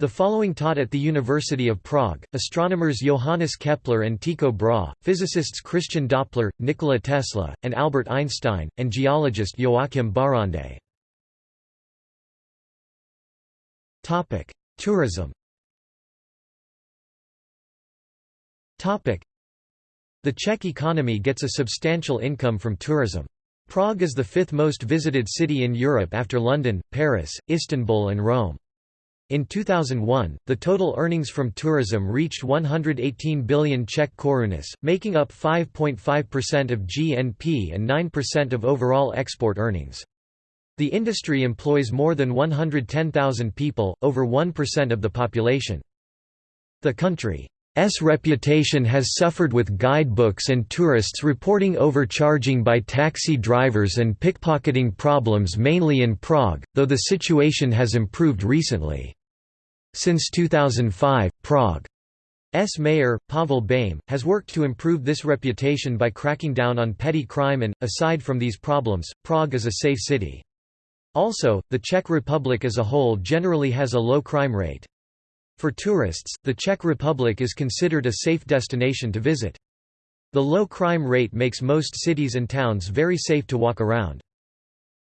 The following taught at the University of Prague, astronomers Johannes Kepler and Tycho Brahe, physicists Christian Doppler, Nikola Tesla, and Albert Einstein, and geologist Joachim Barrande. Tourism The Czech economy gets a substantial income from tourism. Prague is the fifth most visited city in Europe after London, Paris, Istanbul and Rome. In 2001, the total earnings from tourism reached 118 billion Czech korunas, making up 5.5% of GNP and 9% of overall export earnings. The industry employs more than 110,000 people, over 1% of the population. The country's reputation has suffered with guidebooks and tourists reporting overcharging by taxi drivers and pickpocketing problems mainly in Prague, though the situation has improved recently. Since 2005, Prague's mayor, Pavel Bém, has worked to improve this reputation by cracking down on petty crime and, aside from these problems, Prague is a safe city. Also, the Czech Republic as a whole generally has a low crime rate. For tourists, the Czech Republic is considered a safe destination to visit. The low crime rate makes most cities and towns very safe to walk around.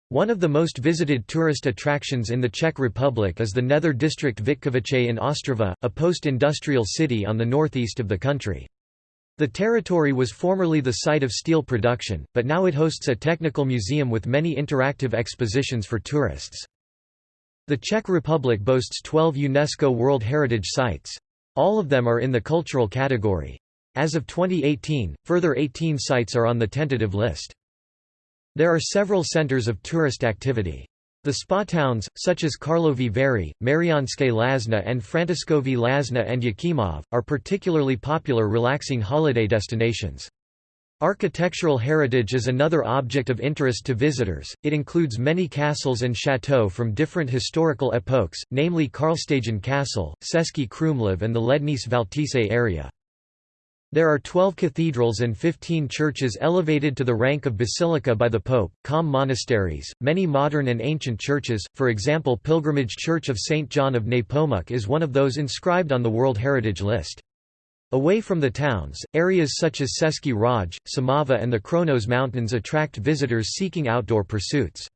One of the most visited tourist attractions in the Czech Republic is the Nether district Vítkovice in Ostrava, a post-industrial city on the northeast of the country. The territory was formerly the site of steel production, but now it hosts a technical museum with many interactive expositions for tourists. The Czech Republic boasts 12 UNESCO World Heritage Sites. All of them are in the cultural category. As of 2018, further 18 sites are on the tentative list. There are several centers of tourist activity. The spa towns, such as Karlovy Vary, Mariánské Lázně and Františkovy Lázně and Jáchymov, are particularly popular relaxing holiday destinations. Architectural heritage is another object of interest to visitors, it includes many castles and chateaux from different historical epochs, namely Karlštejn Castle, Český Krumlov and the Lednice Valtice area. There are 12 cathedrals and 15 churches elevated to the rank of basilica by the Pope, calm monasteries, many modern and ancient churches, for example Pilgrimage Church of St. John of Nepomuk is one of those inscribed on the World Heritage List. Away from the towns, areas such as Český Ráj, Šumava and the Krkonoše Mountains attract visitors seeking outdoor pursuits.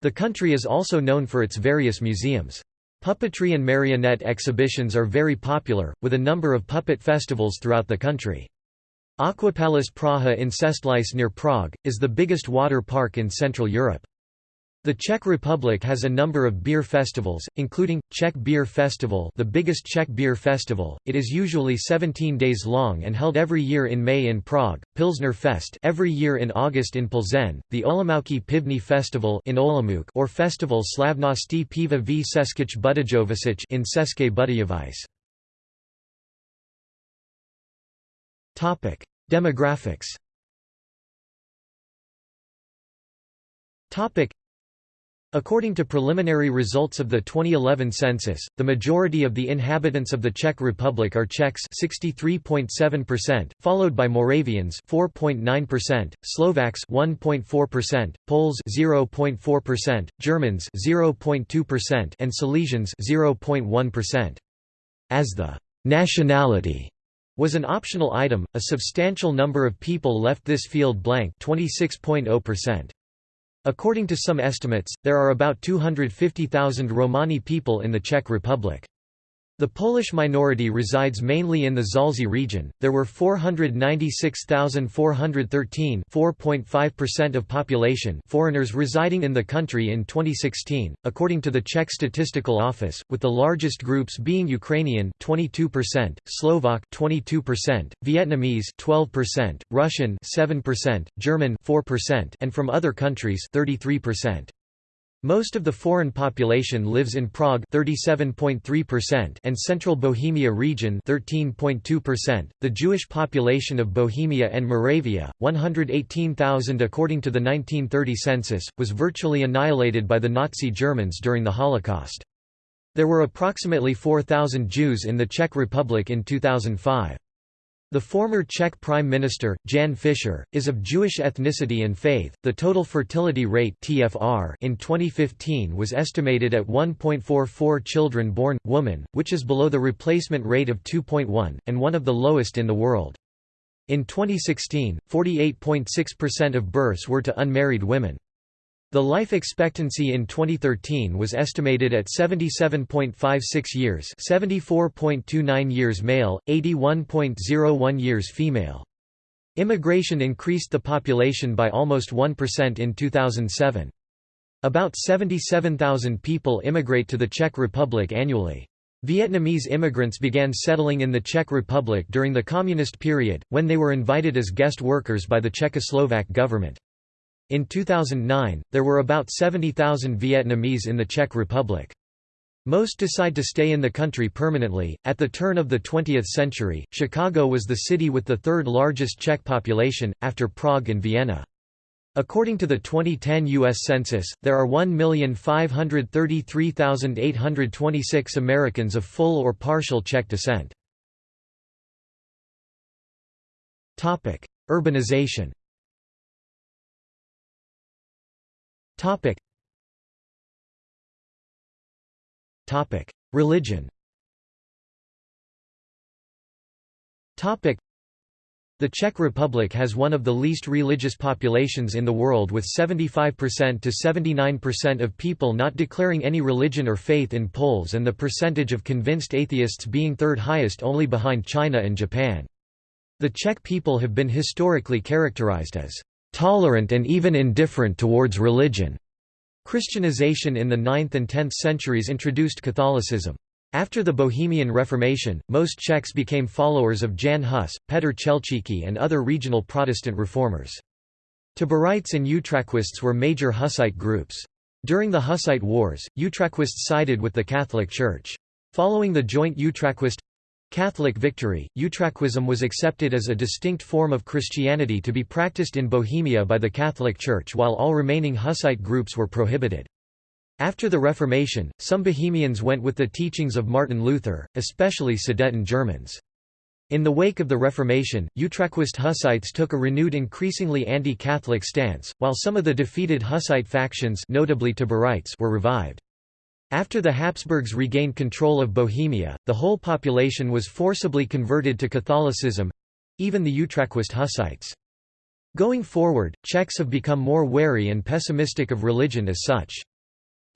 The country is also known for its various museums. Puppetry and marionette exhibitions are very popular, with a number of puppet festivals throughout the country. Aquapalace Praha in Čestlice near Prague, is the biggest water park in Central Europe. The Czech Republic has a number of beer festivals, including, Czech Beer Festival the biggest Czech beer festival, it is usually 17 days long and held every year in May in Prague, Pilsner Fest every year in August in Plzeň, the Olomoucký Pivní Festival in Olomouc or Festival Slavnosti Piva v Českých Budějovicích in České Budějovice. Demographics According to preliminary results of the 2011 census, the majority of the inhabitants of the Czech Republic are Czechs 63.7%, followed by Moravians 4.9%, Slovaks 1.4%, Poles 0.4%, Germans 0.2% and Silesians 0.1%. as the nationality was an optional item, a substantial number of people left this field blank 26.0%. According to some estimates, there are about 250,000 Romani people in the Czech Republic. The Polish minority resides mainly in the Zaolzie region. There were 496,413 (4.5% of population) foreigners residing in the country in 2016, according to the Czech Statistical Office, with the largest groups being Ukrainian (22%), Slovak (22%), Vietnamese (12%), Russian (7%), German (4%), and from other countries (33%). Most of the foreign population lives in Prague 37.3% and Central Bohemia region 13.2%. The Jewish population of Bohemia and Moravia, 118,000 according to the 1930 census, was virtually annihilated by the Nazi Germans during the Holocaust. There were approximately 4,000 Jews in the Czech Republic in 2005. The former Czech Prime Minister, Jan Fischer, is of Jewish ethnicity and faith. The total fertility rate (TFR) in 2015 was estimated at 1.44 children born woman, which is below the replacement rate of 2.1 and one of the lowest in the world. In 2016, 48.6% of births were to unmarried women. The life expectancy in 2013 was estimated at 77.56 years 74.29 years male, 81.01 years female. Immigration increased the population by almost 1% in 2007. About 77,000 people immigrate to the Czech Republic annually. Vietnamese immigrants began settling in the Czech Republic during the Communist period, when they were invited as guest workers by the Czechoslovak government. In 2009, there were about 70,000 Vietnamese in the Czech Republic. Most decide to stay in the country permanently. At the turn of the 20th century, Chicago was the city with the third largest Czech population, after Prague and Vienna. According to the 2010 U.S. Census, there are 1,533,826 Americans of full or partial Czech descent. Urbanization Topic. Topic: Religion. Topic: The Czech Republic has one of the least religious populations in the world with 75% to 79% of people not declaring any religion or faith in polls and the percentage of convinced atheists being third highest only behind China and Japan. The Czech people have been historically characterized as tolerant and even indifferent towards religion. Christianization in the 9th and 10th centuries introduced Catholicism. After the Bohemian Reformation, most Czechs became followers of Jan Hus, Petr Chelčický and other regional Protestant reformers. Taborites and Utraquists were major Hussite groups. During the Hussite Wars, Utraquists sided with the Catholic Church. Following the joint Utraquist Catholic victory, Utraquism was accepted as a distinct form of Christianity to be practiced in Bohemia by the Catholic Church while all remaining Hussite groups were prohibited. After the Reformation, some Bohemians went with the teachings of Martin Luther, especially Sudeten Germans. In the wake of the Reformation, Utraquist Hussites took a renewed increasingly anti-Catholic stance, while some of the defeated Hussite factions notably Taborites were revived. After the Habsburgs regained control of Bohemia, the whole population was forcibly converted to Catholicism—even the Utraquist Hussites. Going forward, Czechs have become more wary and pessimistic of religion as such.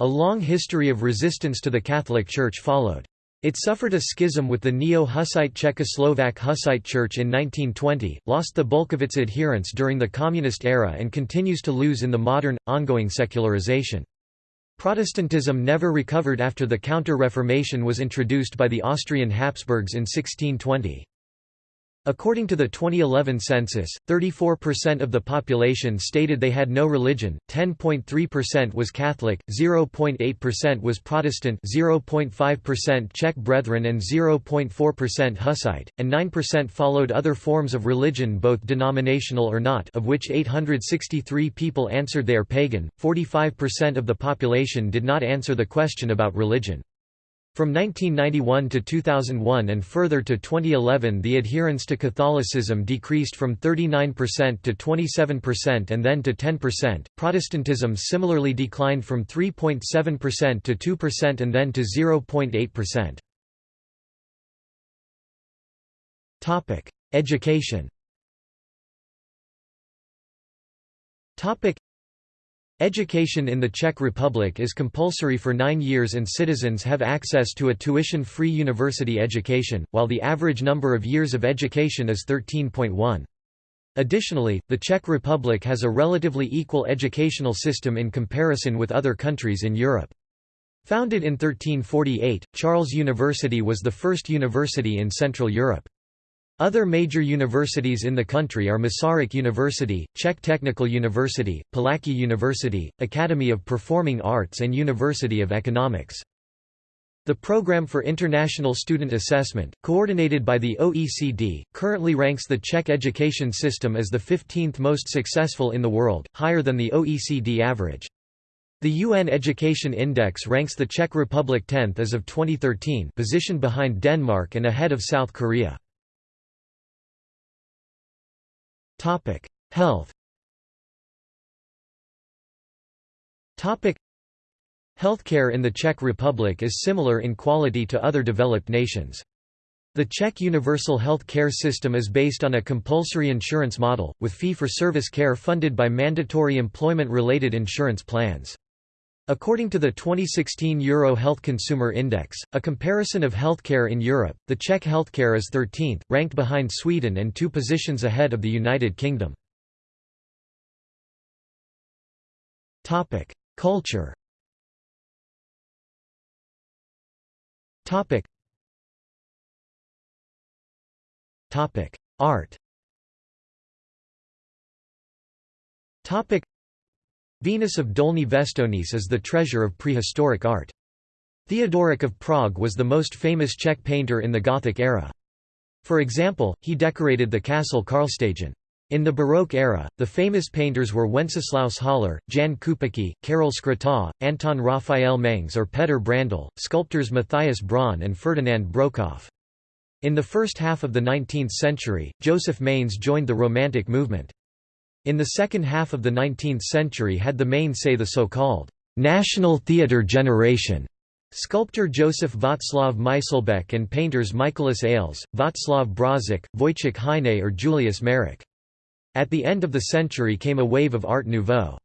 A long history of resistance to the Catholic Church followed. It suffered a schism with the neo-Hussite Czechoslovak Hussite Church in 1920, lost the bulk of its adherents during the Communist era and continues to lose in the modern, ongoing secularization. Protestantism never recovered after the Counter-Reformation was introduced by the Austrian Habsburgs in 1620. According to the 2011 census, 34% of the population stated they had no religion, 10.3% was Catholic, 0.8% was Protestant 0.5% Czech Brethren and 0.4% Hussite, and 9% followed other forms of religion both denominational or not of which 863 people answered they are pagan, 45% of the population did not answer the question about religion. From 1991 to 2001 and further to 2011 the adherence to Catholicism decreased from 39% to 27% and then to 10%. Protestantism similarly declined from 3.7% to 2% and then to 0.8%. Education Education in the Czech Republic is compulsory for nine years and citizens have access to a tuition-free university education, while the average number of years of education is 13.1. Additionally, the Czech Republic has a relatively equal educational system in comparison with other countries in Europe. Founded in 1348, Charles University was the first university in Central Europe. Other major universities in the country are Masaryk University, Czech Technical University, Palacký University, Academy of Performing Arts and University of Economics. The Program for International Student Assessment, coordinated by the OECD, currently ranks the Czech education system as the 15th most successful in the world, higher than the OECD average. The UN Education Index ranks the Czech Republic 10th as of 2013 positioned behind Denmark and ahead of South Korea. Topic: Health. Topic: Healthcare in the Czech Republic is similar in quality to other developed nations. The Czech universal health care system is based on a compulsory insurance model, with fee-for-service care funded by mandatory employment-related insurance plans. According to the 2016 Euro Health Consumer Index, a comparison of healthcare in Europe, the Czech healthcare is 13th, ranked behind Sweden and two positions ahead of the United Kingdom. Culture Art Venus of Dolní Věstonice is the treasure of prehistoric art. Theodoric of Prague was the most famous Czech painter in the Gothic era. For example, he decorated the castle Karlštejn. In the Baroque era, the famous painters were Wenceslaus Haller, Jan Kupecký, Karel Škréta, Anton Raphael Mengs or Petr Brandl, sculptors Matthias Braun and Ferdinand Brokoff. In the first half of the 19th century, Josef Mánes joined the Romantic movement. In the second half of the 19th century had the main say the so-called «national theatre generation» Sculptor Josef Václav Myslbek and painters Mikoláš Aleš, Václav Brožík, Vojtěch Hynais or Julius Mařák. At the end of the century came a wave of Art Nouveau.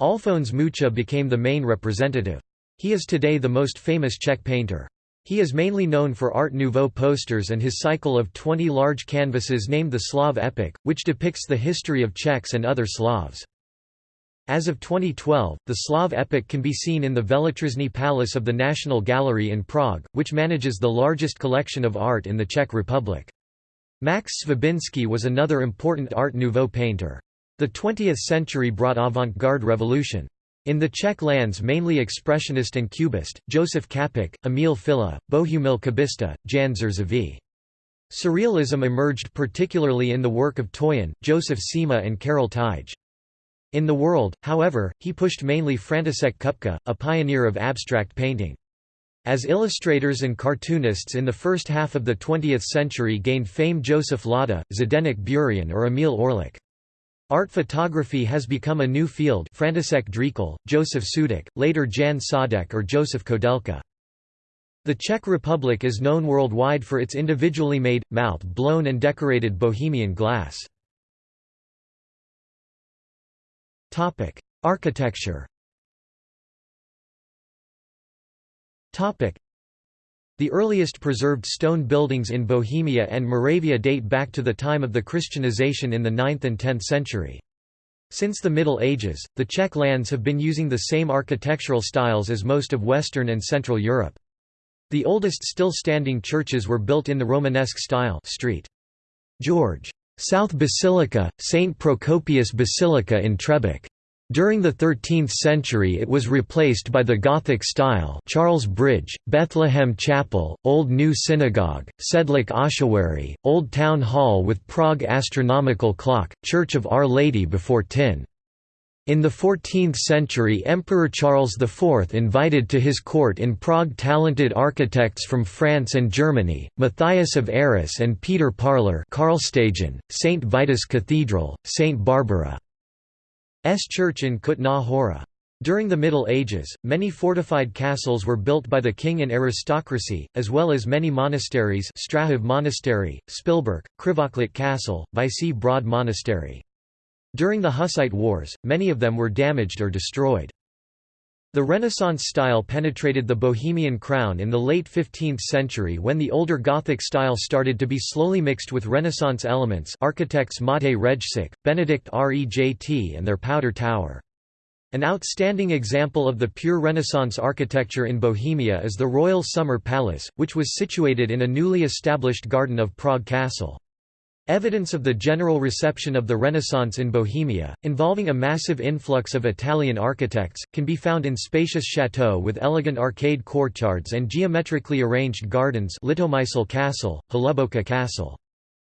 Alphonse Mucha became the main representative. He is today the most famous Czech painter. He is mainly known for Art Nouveau posters and his cycle of 20 large canvases named the Slav Epic, which depicts the history of Czechs and other Slavs. As of 2012, the Slav epic can be seen in the Veletržní Palace of the National Gallery in Prague, which manages the largest collection of art in the Czech Republic. Max Švabinský was another important Art Nouveau painter. The 20th century brought avant-garde revolution. In the Czech lands mainly expressionist and cubist, Josef Čapek, Emil Filla, Bohumil Kubišta, Jan Zrzavý. Surrealism emerged particularly in the work of Toyen, Josef Šíma and Karel Teige. In the world, however, he pushed mainly František Kupka, a pioneer of abstract painting. As illustrators and cartoonists in the first half of the 20th century gained fame Josef Lada, Zdeněk Burian or Emil Orlik. Art photography has become a new field František Drtikol, Josef Sudek, later Jan Saudek or Josef Koudelka. The Czech Republic is known worldwide for its individually made, mouth-blown and decorated Bohemian glass. Architecture the earliest preserved stone buildings in Bohemia and Moravia date back to the time of the Christianization in the 9th and 10th century. Since the Middle Ages, the Czech lands have been using the same architectural styles as most of Western and Central Europe. The oldest still standing churches were built in the Romanesque style Street. George. South Basilica, St. Procopius Basilica in Třebíč. During the 13th century it was replaced by the Gothic style Charles Bridge, Bethlehem Chapel, Old New Synagogue, Sedlec Ossuary, Old Town Hall with Prague Astronomical Clock, Church of Our Lady before Týn. In the 14th century Emperor Charles IV invited to his court in Prague talented architects from France and Germany, Matthias of Arras and Peter Parler St. Vitus Cathedral, St. Barbara. Church in Kutná Hora. During the Middle Ages, many fortified castles were built by the king and aristocracy, as well as many monasteries Strahov Monastery, Špilberk, Křivoklát Castle, Vyšší Brod Monastery. During the Hussite Wars, many of them were damaged or destroyed. The Renaissance style penetrated the Bohemian crown in the late 15th century when the older Gothic style started to be slowly mixed with Renaissance elements architects Matěj Rejsek, Benedict Rejt and their Powder Tower. An outstanding example of the pure Renaissance architecture in Bohemia is the Royal Summer Palace, which was situated in a newly established garden of Prague Castle. Evidence of the general reception of the Renaissance in Bohemia, involving a massive influx of Italian architects, can be found in spacious chateaux with elegant arcade courtyards and geometrically arranged gardens Litomyšl Castle, Hluboká Castle.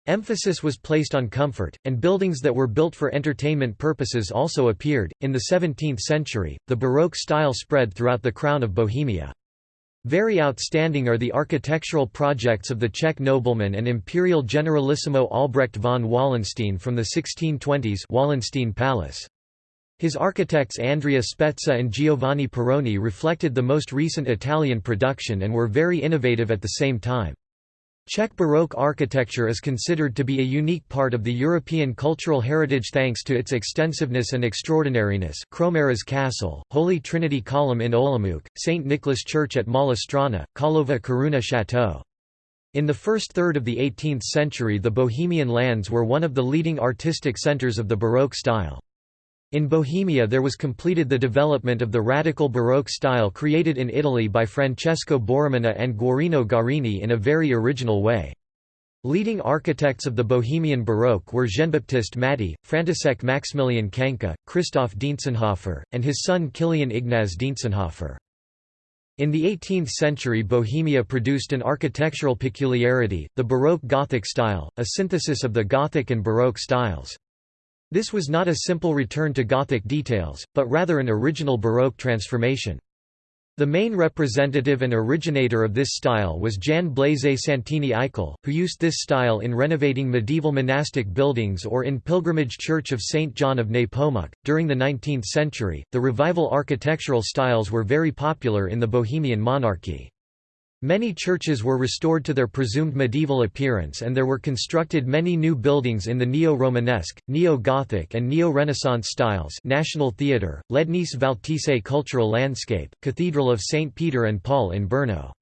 Emphasis was placed on comfort, and buildings that were built for entertainment purposes also appeared. In the 17th century, the Baroque style spread throughout the crown of Bohemia. Very outstanding are the architectural projects of the Czech nobleman and imperial generalissimo Albrecht von Wallenstein from the 1620s Wallenstein Palace. His architects Andrea Spezza and Giovanni Pieroni reflected the most recent Italian production and were very innovative at the same time. Czech Baroque architecture is considered to be a unique part of the European cultural heritage thanks to its extensiveness and extraordinariness Kroměříž Castle, Holy Trinity Column in Olomouc, St. Nicholas Church at Malá Karlova Koruna Chateau. In the first third of the 18th century the Bohemian lands were one of the leading artistic centers of the Baroque style. In Bohemia there was completed the development of the radical Baroque style created in Italy by Francesco Borromini and Guarino Guarini in a very original way. Leading architects of the Bohemian Baroque were Jean-Baptiste Mathey, František Maximilian Kaňka, Christoph Dientzenhofer, and his son Kilian Ignaz Dientzenhofer. In the 18th century Bohemia produced an architectural peculiarity, the Baroque Gothic style, a synthesis of the Gothic and Baroque styles. This was not a simple return to Gothic details, but rather an original Baroque transformation. The main representative and originator of this style was Jan Blaise Santini Aichel, who used this style in renovating medieval monastic buildings or in pilgrimage church of St. John of Nepomuk. During the 19th century, the revival architectural styles were very popular in the Bohemian monarchy. Many churches were restored to their presumed medieval appearance and there were constructed many new buildings in the Neo-Romanesque, Neo-Gothic and Neo-Renaissance styles National Theatre, Lednice Valtice Cultural Landscape, Cathedral of St. Peter and Paul in Brno.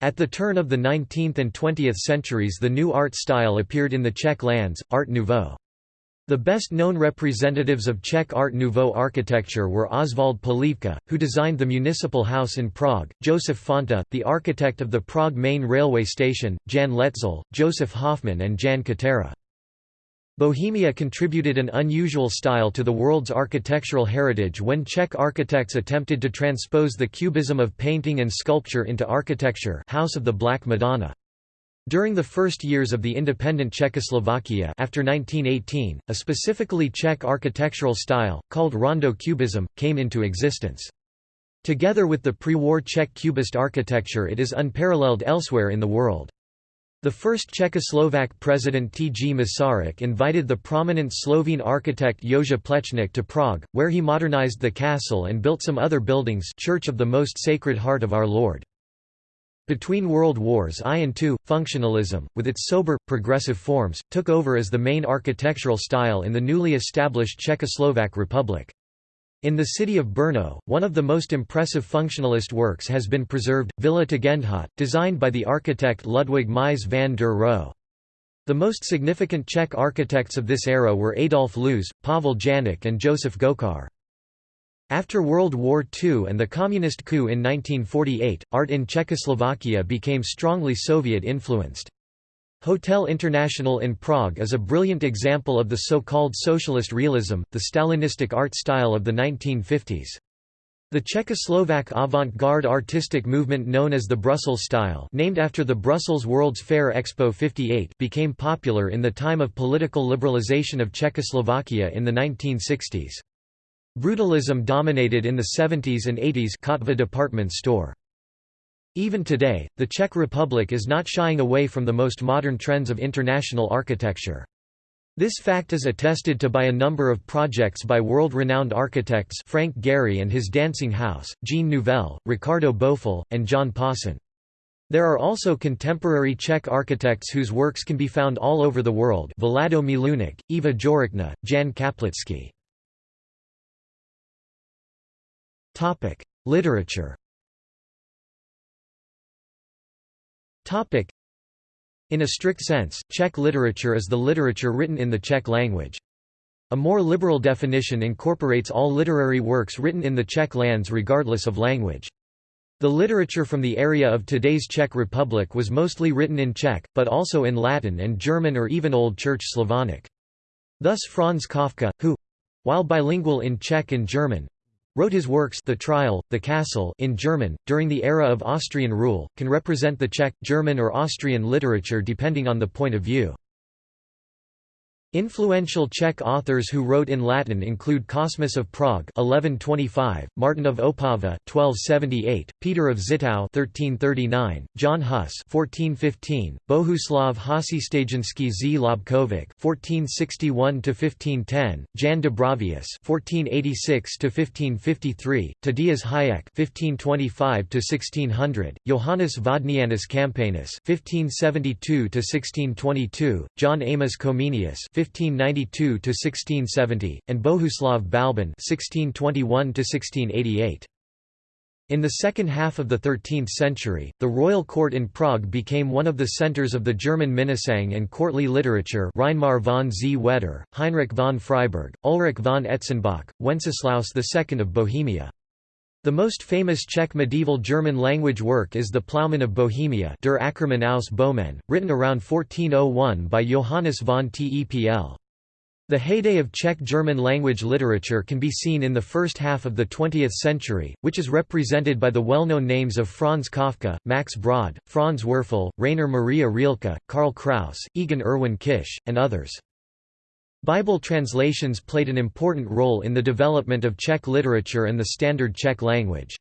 At the turn of the 19th and 20th centuries the new art style appeared in the Czech lands, Art Nouveau. The best-known representatives of Czech Art Nouveau architecture were Oswald Polívka, who designed the municipal house in Prague, Josef Fanta, the architect of the Prague main railway station, Jan Letzel, Josef Hoffman and Jan Kotěra. Bohemia contributed an unusual style to the world's architectural heritage when Czech architects attempted to transpose the cubism of painting and sculpture into architecture House of the Black Madonna. During the first years of the independent Czechoslovakia after 1918, a specifically Czech architectural style, called Rondo Cubism, came into existence. Together with the pre-war Czech Cubist architecture it is unparalleled elsewhere in the world. The first Czechoslovak president T. G. Masaryk invited the prominent Slovene architect Jože Plečnik to Prague, where he modernized the castle and built some other buildings Church of the Most Sacred Heart of Our Lord. Between World Wars I and II, functionalism, with its sober, progressive forms, took over as the main architectural style in the newly established Czechoslovak Republic. In the city of Brno, one of the most impressive functionalist works has been preserved, Villa Tugendhat, designed by the architect Ludwig Mies van der Rohe. The most significant Czech architects of this era were Adolf Loos, Pavel Janák and Josef Gočár. After World War II and the Communist coup in 1948, art in Czechoslovakia became strongly Soviet-influenced. Hotel International in Prague is a brilliant example of the so-called socialist realism, the Stalinistic art style of the 1950s. The Czechoslovak avant-garde artistic movement known as the Brussels style named after the Brussels World's Fair Expo 58 became popular in the time of political liberalization of Czechoslovakia in the 1960s. Brutalism dominated in the 70s and 80s Kotva department store. Even today, the Czech Republic is not shying away from the most modern trends of international architecture. This fact is attested to by a number of projects by world-renowned architects Frank Gehry and his Dancing House, Jean Nouvel, Ricardo Bofill, and John Pawson. There are also contemporary Czech architects whose works can be found all over the world Vlado Milunić, Eva Jiřičná, Jan Kaplický. Literature Topic: in a strict sense, Czech literature is the literature written in the Czech language. A more liberal definition incorporates all literary works written in the Czech lands regardless of language. The literature from the area of today's Czech Republic was mostly written in Czech, but also in Latin and German or even Old Church Slavonic. Thus Franz Kafka, who—while bilingual in Czech and German, wrote his works The Trial, The Castle in German, during the era of Austrian rule, can represent the Czech, German or Austrian literature depending on the point of view. Influential Czech authors who wrote in Latin include Cosmas of Prague (1125), Martin of Opava (1278), Peter of Zittau (1339), John Huss (1415), Bohuslav Hasištejnský z. Lobkovic (1461–1510), Jan Dubravius (1486–1553), Tadeáš Hájek (1525–1600), Johannes Vodnianus Campanus (1572–1622), John Amos Comenius 1592–1670, and Bohuslav Balbín 1621–1688. In the second half of the 13th century, the royal court in Prague became one of the centers of the German Minnesang and courtly literature Reinmar von Zweter, Heinrich von Freiberg, Ulrich von Etzenbach, Wenceslaus II of Bohemia. The most famous Czech medieval German-language work is The Plowman of Bohemia Der Ackermann aus Böhmen, written around 1401 by Johannes von Tepl. The heyday of Czech German-language literature can be seen in the first half of the 20th century, which is represented by the well-known names of Franz Kafka, Max Brod, Franz Werfel, Rainer Maria Rilke, Karl Kraus, Egon Erwin Kisch, and others. Bible translations played an important role in the development of Czech literature and the standard Czech language.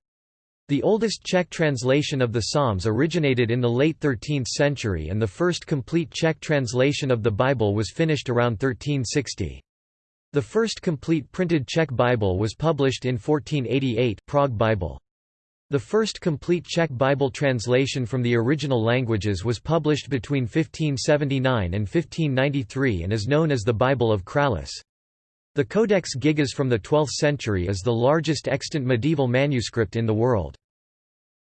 The oldest Czech translation of the Psalms originated in the late 13th century and the first complete Czech translation of the Bible was finished around 1360. The first complete printed Czech Bible was published in 1488 Prague Bible. The first complete Czech Bible translation from the original languages was published between 1579 and 1593 and is known as the Bible of Kralice. The Codex Gigas from the 12th century is the largest extant medieval manuscript in the world.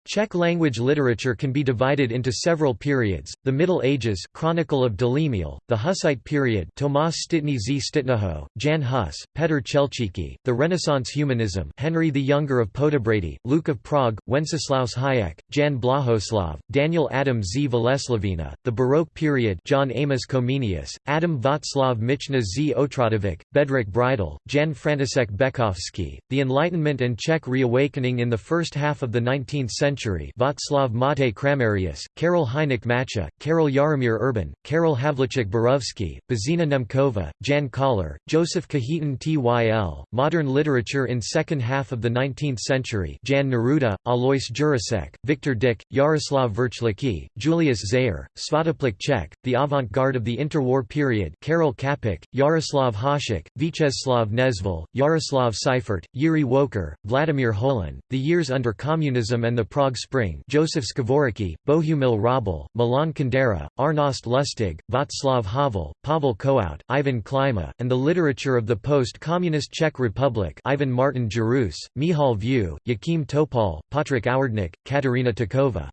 Czech language literature can be divided into several periods, the Middle Ages Chronicle of Dalimil, the Hussite period Tomáš Štítný z Štítného, Jan Hus, Petr Chelčický, the Renaissance Humanism Henry the Younger of Poděbrady, Luke of Prague, Wenceslaus Hayek, Jan Blahoslav, Daniel Adam z Veleslavina, the Baroque period John Amos Comenius, Adam Václav Michna z Otradovic, Bedřich Bridel, Jan František Beckovský, the Enlightenment and Czech reawakening in the first half of the 19th century century Václav Matěj Kramerius, Karel Hynek Mácha, Karel Jaromír Erben, Karel Havlíček Borovský, Božena Němcová, Ján Kollár, Josef Kajetán Tyl, Modern literature in second half of the 19th century Jan Neruda, Alois Jirásek, Viktor Dyk, Jaroslav Vrchlický, Julius Zeyer, Svatopluk Čech, the avant-garde of the interwar period Karel Čapek, Jaroslav Hašek, Vítězslav Nezval, Jaroslav Seifert, Jiří Wolker, Vladimír Holan, the years under communism and the Prague Spring Josef Škvorecký, Bohumil Hrabal, Milan Kundera, Arnošt Lustig, Václav Havel, Pavel Kohout, Ivan Klíma, and the literature of the post-communist Czech Republic Ivan Martin Jirous, Michal Viewegh, Jáchym Topol, Patrik Ouředník, Kateřina Tučková.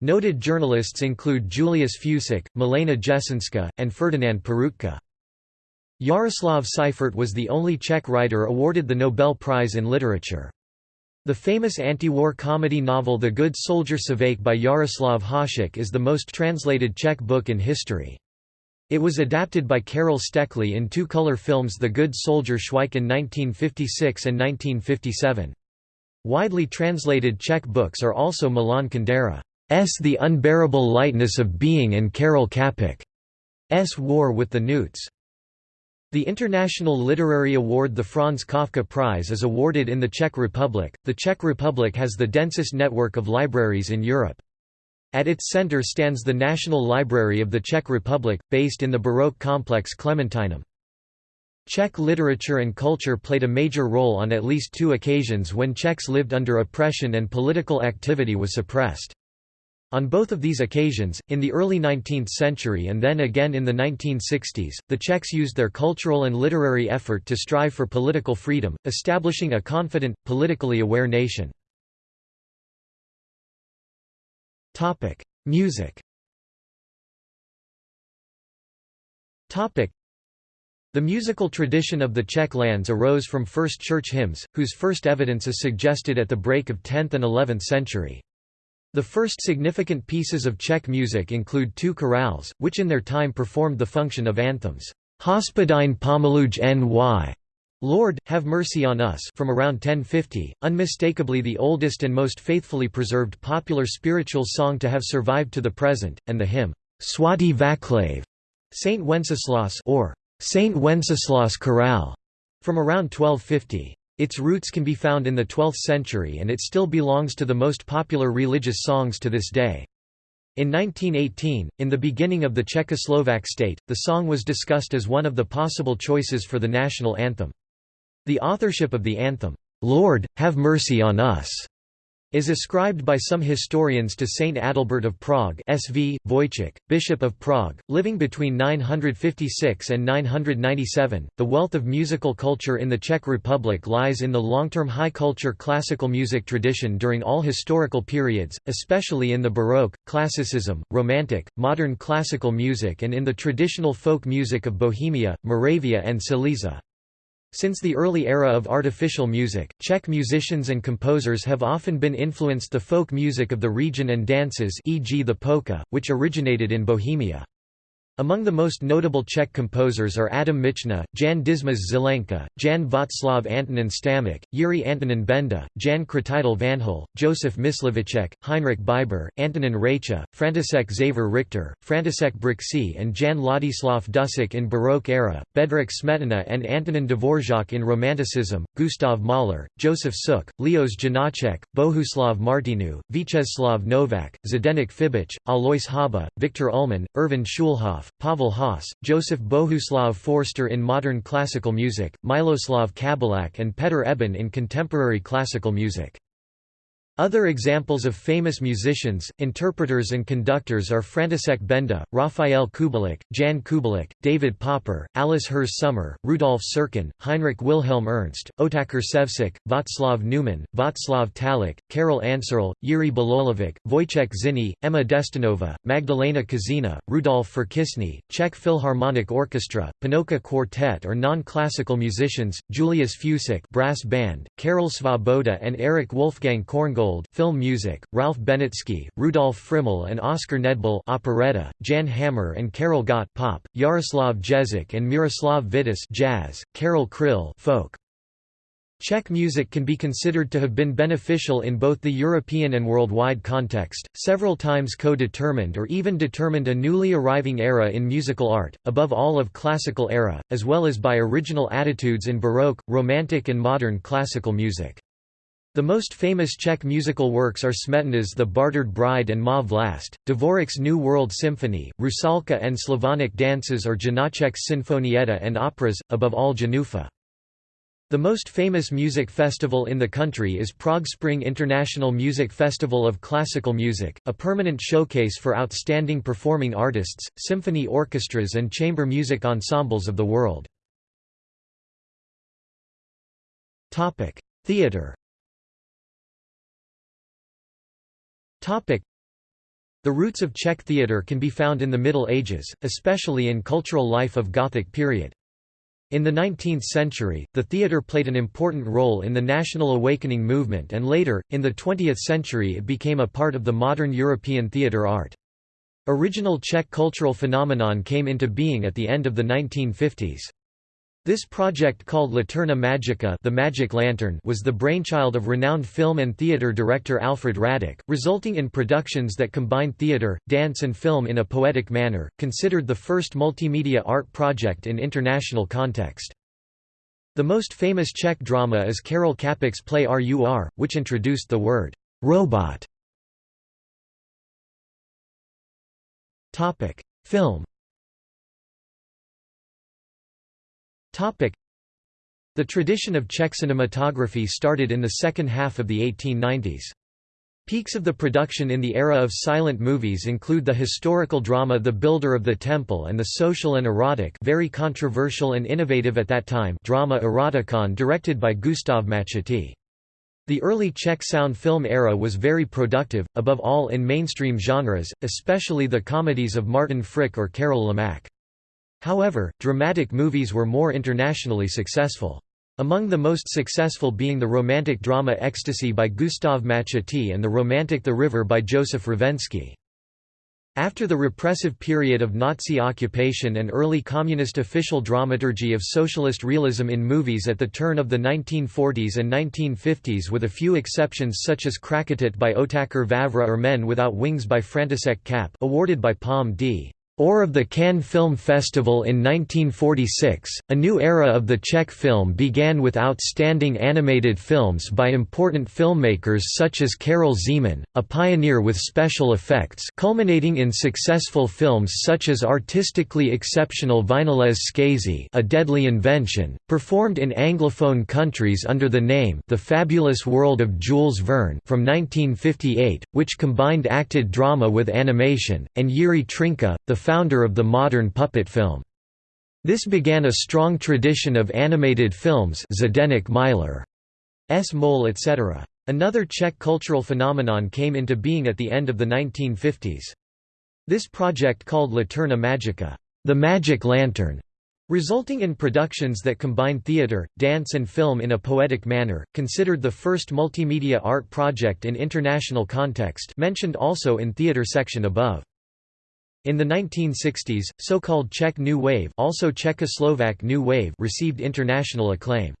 Noted journalists include Julius Fučík, Milena Jesenská, and Ferdinand Peroutka. Jaroslav Seifert was the only Czech writer awarded the Nobel Prize in Literature. The famous anti-war comedy novel The Good Soldier Člověk by Jaroslav Hašek is the most translated Czech book in history. It was adapted by Karel Steklý in two-color films The Good Soldier Člověk in 1956 and 1957. Widely translated Czech books are also Milan Kundera's The Unbearable Lightness of Being and Karel Čapek's War with the Newts. The International Literary Award the Franz Kafka Prize is awarded in the Czech Republic. The Czech Republic has the densest network of libraries in Europe. At its center stands the National Library of the Czech Republic, based in the Baroque complex Clementinum. Czech literature and culture played a major role on at least two occasions when Czechs lived under oppression and political activity was suppressed. On both of these occasions, in the early 19th century and then again in the 1960s, the Czechs used their cultural and literary effort to strive for political freedom, establishing a confident, politically aware nation. Music the musical tradition of the Czech lands arose from first church hymns, whose first evidence is suggested at the break of 10th and 11th century. The first significant pieces of Czech music include two chorales, which in their time performed the function of anthems. Hospodine Pomiluj ny Lord, have mercy on us from around 1050, unmistakably the oldest and most faithfully preserved popular spiritual song to have survived to the present, and the hymn, Svatý Václav, Saint Wenceslas or Saint Wenceslas Chorale, from around 1250. Its roots can be found in the 12th century and it still belongs to the most popular religious songs to this day. In 1918, in the beginning of the Czechoslovak state, the song was discussed as one of the possible choices for the national anthem. The authorship of the anthem, "'Lord, have mercy on us' is ascribed by some historians to Saint Adalbert of Prague SV, Wojciech, Bishop of Prague, living between 956 and 997. The wealth of musical culture in the Czech Republic lies in the long-term high culture classical music tradition during all historical periods, especially in the Baroque, Classicism, Romantic, modern classical music and in the traditional folk music of Bohemia, Moravia and Silesia. Since the early era of artificial music, Czech musicians and composers have often been influenced the folk music of the region and dances e.g. the polka, which originated in Bohemia. Among the most notable Czech composers are Adam Michna, Jan Dismas Zelenka, Jan Václav Antonín Stamic, Jiří Antonín Benda, Jan Křtitel Vanhal, Josef Mysliveček, Heinrich Biber, Antonin Reicha, František Xaver Richter, František Brixi and Jan Ladislav Dussek in Baroque era, Bedřich Smetana and Antonín Dvořák in Romanticism, Gustav Mahler, Josef Suk, Leoš Janáček, Bohuslav Martinů, Vítězslav Novák, Zdeněk Fibich, Alois Hába, Viktor Ullmann, Erwin Schulhoff, Pavel Haas, Josef Bohuslav Foerster in modern classical music, Miloslav Kabeláč and Petr Eben in contemporary classical music. Other examples of famous musicians, interpreters and conductors are František Benda, Rafael Kubelík, Jan Kubelík, David Popper, Alice Herz Sommer, Rudolf Serkin, Heinrich Wilhelm Ernst, Otakar Ševčík, Václav Neumann, Václav Talich, Karel Ančerl, Jiří Bělohlávek, Wojciech Zinny, Ema Destinnová, Magdalena Kožená, Rudolf Firkušný, Czech Philharmonic Orchestra, Panocha Quartet or non-classical musicians, Julius Fučík brass band, Karel Svoboda and Erich Wolfgang Korngold film music, Ralph Benatzky, Rudolf Friml and Oskar Nedbal operetta, Jan Hammer and Karel Gott pop, Jaroslav Ježek and Miroslav Vitouš jazz, Karel Kryl folk. Czech music can be considered to have been beneficial in both the European and worldwide context, several times co-determined or even determined a newly arriving era in musical art, above all of classical era, as well as by original attitudes in Baroque, Romantic and modern classical music. The most famous Czech musical works are Smetana's The Bartered Bride and Má vlast, Dvořák's New World Symphony, Rusalka and Slavonic dances or Janáček's Sinfonietta and operas, above all Jenůfa. The most famous music festival in the country is Prague Spring International Music Festival of Classical Music, a permanent showcase for outstanding performing artists, symphony orchestras and chamber music ensembles of the world. Theatre The roots of Czech theatre can be found in the Middle Ages, especially in cultural life of Gothic period. In the 19th century, the theatre played an important role in the national awakening movement and later, in the 20th century it became a part of the modern European theatre art. Original Czech cultural phenomenon came into being at the end of the 1950s. This project called Laterna Magica the Magic Lantern was the brainchild of renowned film and theatre director Alfréd Radok, resulting in productions that combined theatre, dance and film in a poetic manner, considered the first multimedia art project in international context. The most famous Czech drama is Karel Čapek's play RUR, which introduced the word «robot» Film The tradition of Czech cinematography started in the second half of the 1890s. Peaks of the production in the era of silent movies include the historical drama The Builder of the Temple and the social and erotic very controversial and innovative at that time drama Erotikon directed by Gustav Machatý. The early Czech sound film era was very productive, above all in mainstream genres, especially the comedies of Martin Frič or Karel Lamač. However, dramatic movies were more internationally successful. Among the most successful being the romantic drama Ecstasy by Gustav Machatý and the romantic The River by Josef Rovenský. After the repressive period of Nazi occupation and early communist official dramaturgy of socialist realism in movies at the turn of the 1940s and 1950s with a few exceptions such as Krakatit by Otakar Vávra or Men Without Wings by František Čáp awarded by Palm d or of the Cannes Film Festival in 1946, a new era of the Czech film began with outstanding animated films by important filmmakers such as Karel Zeman, a pioneer with special effects culminating in successful films such as artistically exceptional Vynález zkázy A Deadly Invention, performed in Anglophone countries under the name The Fabulous World of Jules Verne from 1958, which combined acted drama with animation, and Jiří Trnka, the founder of the modern puppet film. This began a strong tradition of animated films Zdeněk Miler, S. Mole etc. Another Czech cultural phenomenon came into being at the end of the 1950s. This project called Laterna Magica the magic lantern", resulting in productions that combine theatre, dance and film in a poetic manner, considered the first multimedia art project in international context mentioned also in theatre section above. In the 1960s, so-called Czech New Wave also Czechoslovak New Wave received international acclaim.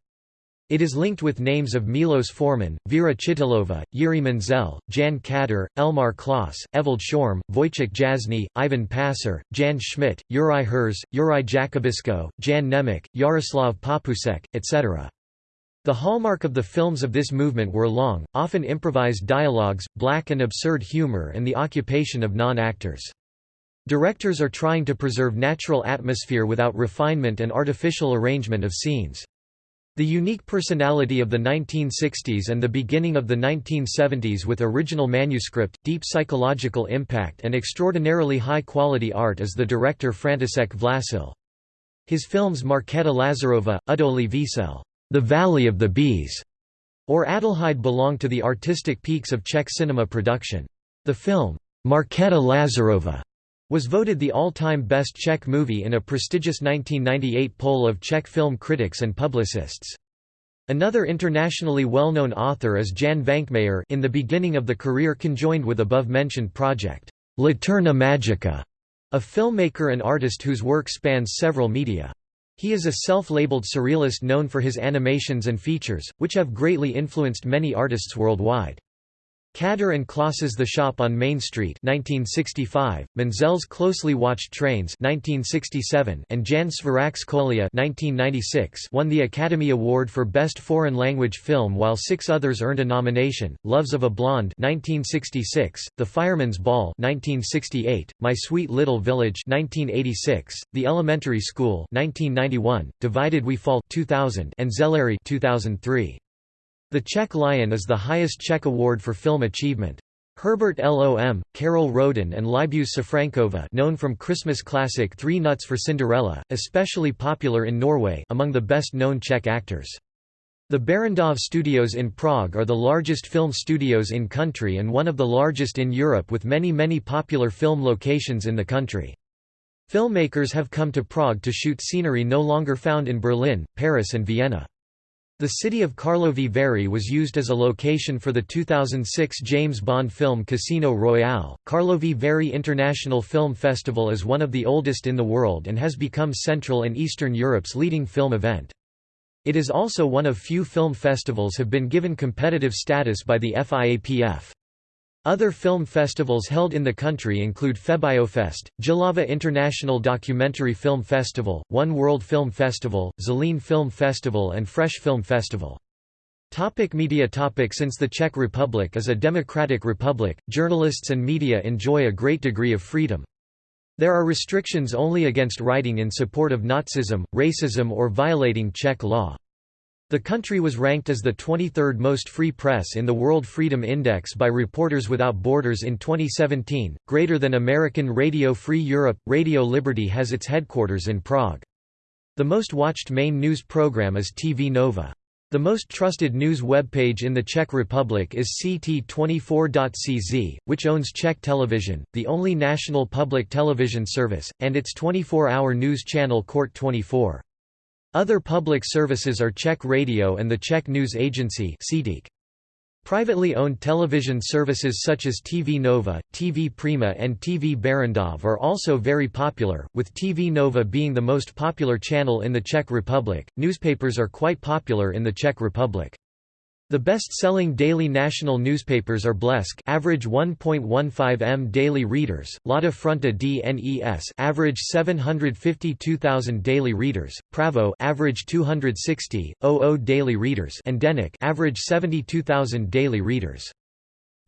It is linked with names of Milos Forman, Vera Chytilova, Jiří Menzel, Jan Kader, Elmar Klos, Evald Schorm, Wojciech Jasny, Ivan Passer, Jan Schmidt, Juraj Herz, Juraj Jakubisko, Jan Nemec, Jaroslav Papoušek, etc. The hallmark of the films of this movement were long, often improvised dialogues, black and absurd humor and the occupation of non-actors. Directors are trying to preserve natural atmosphere without refinement and artificial arrangement of scenes. The unique personality of the 1960s and the beginning of the 1970s with original manuscript, deep psychological impact and extraordinarily high-quality art is the director František Vláčil. His films Markéta Lazarova, Udolí Vesel, The Valley of the Bees, or Adelheid belong to the artistic peaks of Czech cinema production. The film, Markéta Lazarova, was voted the all-time best Czech movie in a prestigious 1998 poll of Czech film critics and publicists. Another internationally well-known author is Jan Švankmajer in the beginning of the career conjoined with above-mentioned project, Laterna Magica, a filmmaker and artist whose work spans several media. He is a self-labeled surrealist known for his animations and features, which have greatly influenced many artists worldwide. Kader and Klos's The Shop on Main Street 1965, Menzel's Closely Watched Trains 1967, and Jan Svěrák's Kolya 1996 won the Academy Award for Best Foreign Language Film while six others earned a nomination, Loves of a Blonde 1966, The Fireman's Ball 1968, My Sweet Little Village 1986, The Elementary School 1991, Divided We Fall 2000, and Zelary 2003. The Czech Lion is the highest Czech award for film achievement. Herbert Lom, Karel Roden and Libuse Safrankova known from Christmas classic Three Nuts for Cinderella, especially popular in Norway among the best-known Czech actors. The Barrandov Studios in Prague are the largest film studios in country and one of the largest in Europe with many many popular film locations in the country. Filmmakers have come to Prague to shoot scenery no longer found in Berlin, Paris and Vienna. The city of Karlovy Vary was used as a location for the 2006 James Bond film Casino Royale. Karlovy Vary International Film Festival is one of the oldest in the world and has become Central and Eastern Europe's leading film event. It is also one of few film festivals have been given competitive status by the FIAPF. Other film festivals held in the country include Febiofest, Jihlava International Documentary Film Festival, One World Film Festival, Zlín Film Festival and Fresh Film Festival. Topic media topic Since the Czech Republic is a democratic republic, journalists and media enjoy a great degree of freedom. There are restrictions only against writing in support of Nazism, racism or violating Czech law. The country was ranked as the 23rd most free press in the World Freedom Index by Reporters Without Borders in 2017, greater than American Radio Free Europe. Radio Liberty has its headquarters in Prague. The most watched main news program is TV Nova. The most trusted news webpage in the Czech Republic is CT24.cz, which owns Czech Television, the only national public television service, and its 24-hour news channel Court 24. Other public services are Czech Radio and the Czech News Agency Privately owned television services such as TV Nova, TV Prima and TV Barrandov are also very popular, with TV Nova being the most popular channel in the Czech Republic. Newspapers are quite popular in the Czech Republic. The best-selling daily national newspapers are Blesk average 1.15 m daily readers, Lada Fronta DNES average 752,000 daily readers, Pravo average 260, 00 daily readers and Denik average 72,000 daily readers.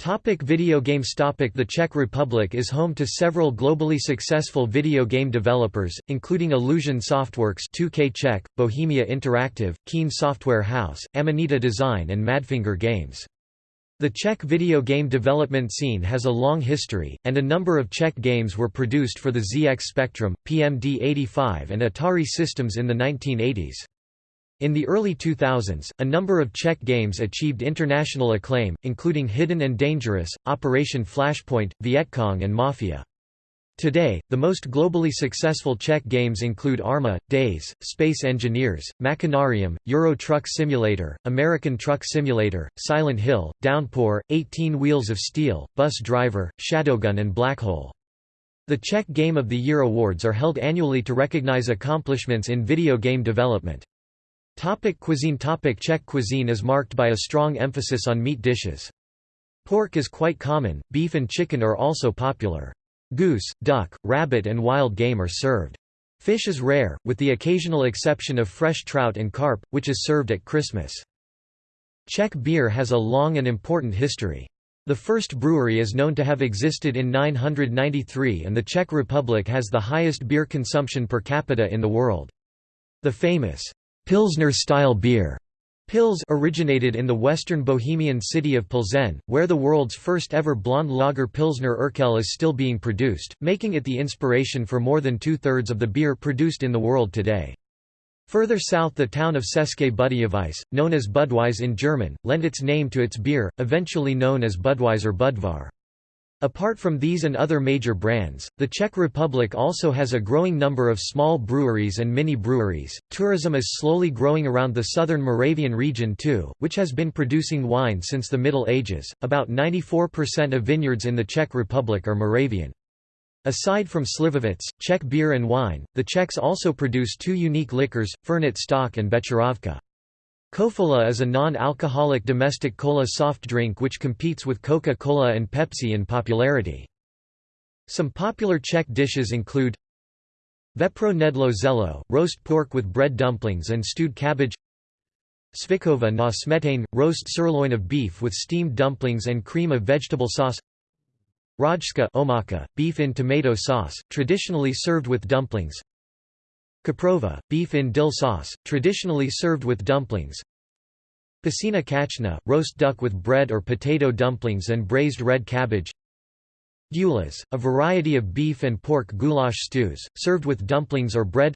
Topic video games Topic The Czech Republic is home to several globally successful video game developers, including Illusion Softworks 2K Czech, Bohemia Interactive, Keen Software House, Amanita Design and Madfinger Games. The Czech video game development scene has a long history, and a number of Czech games were produced for the ZX Spectrum, PMD-85 and Atari systems in the 1980s. In the early 2000s, a number of Czech games achieved international acclaim, including Hidden and Dangerous, Operation Flashpoint, Vietcong and Mafia. Today, the most globally successful Czech games include Arma, DayZ, Space Engineers, Machinarium, Euro Truck Simulator, American Truck Simulator, Silent Hill, Downpour, 18 Wheels of Steel, Bus Driver, Shadowgun and Blackhole. The Czech Game of the Year awards are held annually to recognize accomplishments in video game development. Topic cuisine Topic Czech cuisine is marked by a strong emphasis on meat dishes. Pork is quite common, beef and chicken are also popular. Goose, duck, rabbit and wild game are served. Fish is rare, with the occasional exception of fresh trout and carp, which is served at Christmas. Czech beer has a long and important history. The first brewery is known to have existed in 993 and the Czech Republic has the highest beer consumption per capita in the world. The famous Pilsner-style beer Pils originated in the western Bohemian city of Plzeň, where the world's first ever blonde lager Pilsner Urquell is still being produced, making it the inspiration for more than two-thirds of the beer produced in the world today. Further south the town of České Budějovice, known as Budweis in German, lent its name to its beer, eventually known as Budweiser Budvar. Apart from these and other major brands, the Czech Republic also has a growing number of small breweries and mini breweries. Tourism is slowly growing around the southern Moravian region too, which has been producing wine since the Middle Ages. About 94% of vineyards in the Czech Republic are Moravian. Aside from Slivovitz, Czech beer and wine, the Czechs also produce two unique liquors, Fernet stock and Becherovka. Kofola is a non-alcoholic domestic cola soft drink which competes with Coca-Cola and Pepsi in popularity. Some popular Czech dishes include Vepro nedlo zelo, roast pork with bread dumplings and stewed cabbage Svikova na smetane, roast sirloin of beef with steamed dumplings and cream of vegetable sauce Rajska omaka, beef in tomato sauce, traditionally served with dumplings Kaprova, beef in dill sauce, traditionally served with dumplings. Pasina kachna, roast duck with bread or potato dumplings and braised red cabbage. Gulas, a variety of beef and pork goulash stews, served with dumplings or bread.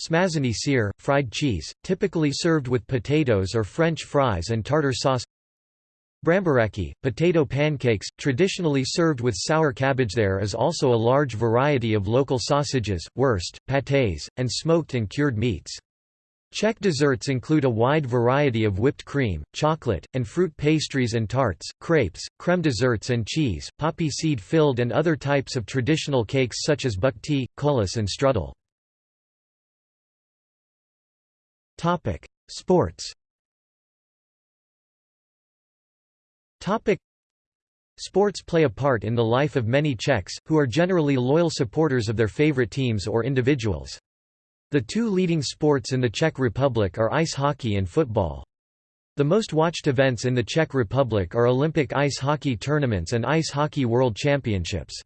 Smazany syr, fried cheese, typically served with potatoes or French fries and tartar sauce. Bramboráky, potato pancakes, traditionally served with sour cabbage There is also a large variety of local sausages, wurst, pâtés, and smoked and cured meats. Czech desserts include a wide variety of whipped cream, chocolate, and fruit pastries and tarts, crepes, creme desserts and cheese, poppy seed filled and other types of traditional cakes such as bukty, kulus and strudel. Sports Topic Sports play a part in the life of many Czechs, who are generally loyal supporters of their favorite teams or individuals. The two leading sports in the Czech Republic are ice hockey and football. The most watched events in the Czech Republic are Olympic ice hockey tournaments and Ice Hockey World Championships.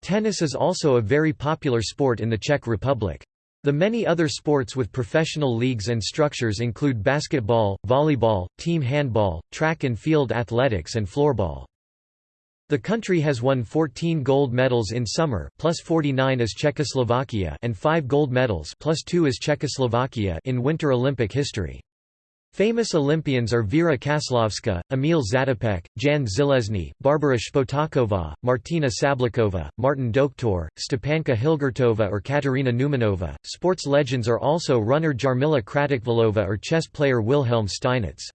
Tennis is also a very popular sport in the Czech Republic. The many other sports with professional leagues and structures include basketball, volleyball, team handball, track and field athletics and floorball. The country has won 14 gold medals in summer plus 49 as Czechoslovakia and 5 gold medals plus 2 as Czechoslovakia in Winter Olympic history. Famous Olympians are Věra Čáslavská, Emil Zatopek, Jan Železný, Barbara Špotáková, Martina Sablikova, Martin Doktor, Stepanka Hilgertova or Katerina Neumanova. Sports legends are also runner Jarmila Kratochvílová or chess player Wilhelm Steinitz.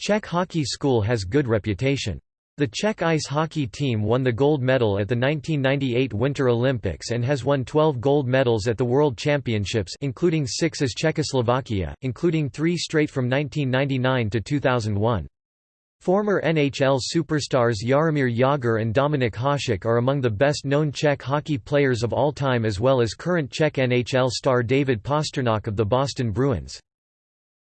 Czech hockey school has good reputation. The Czech ice hockey team won the gold medal at the 1998 Winter Olympics and has won 12 gold medals at the World Championships including 6 as Czechoslovakia, including 3 straight from 1999 to 2001. Former NHL superstars Jaromír Jágr and Dominik Hasek are among the best-known Czech hockey players of all time as well as current Czech NHL star David Pastrnak of the Boston Bruins.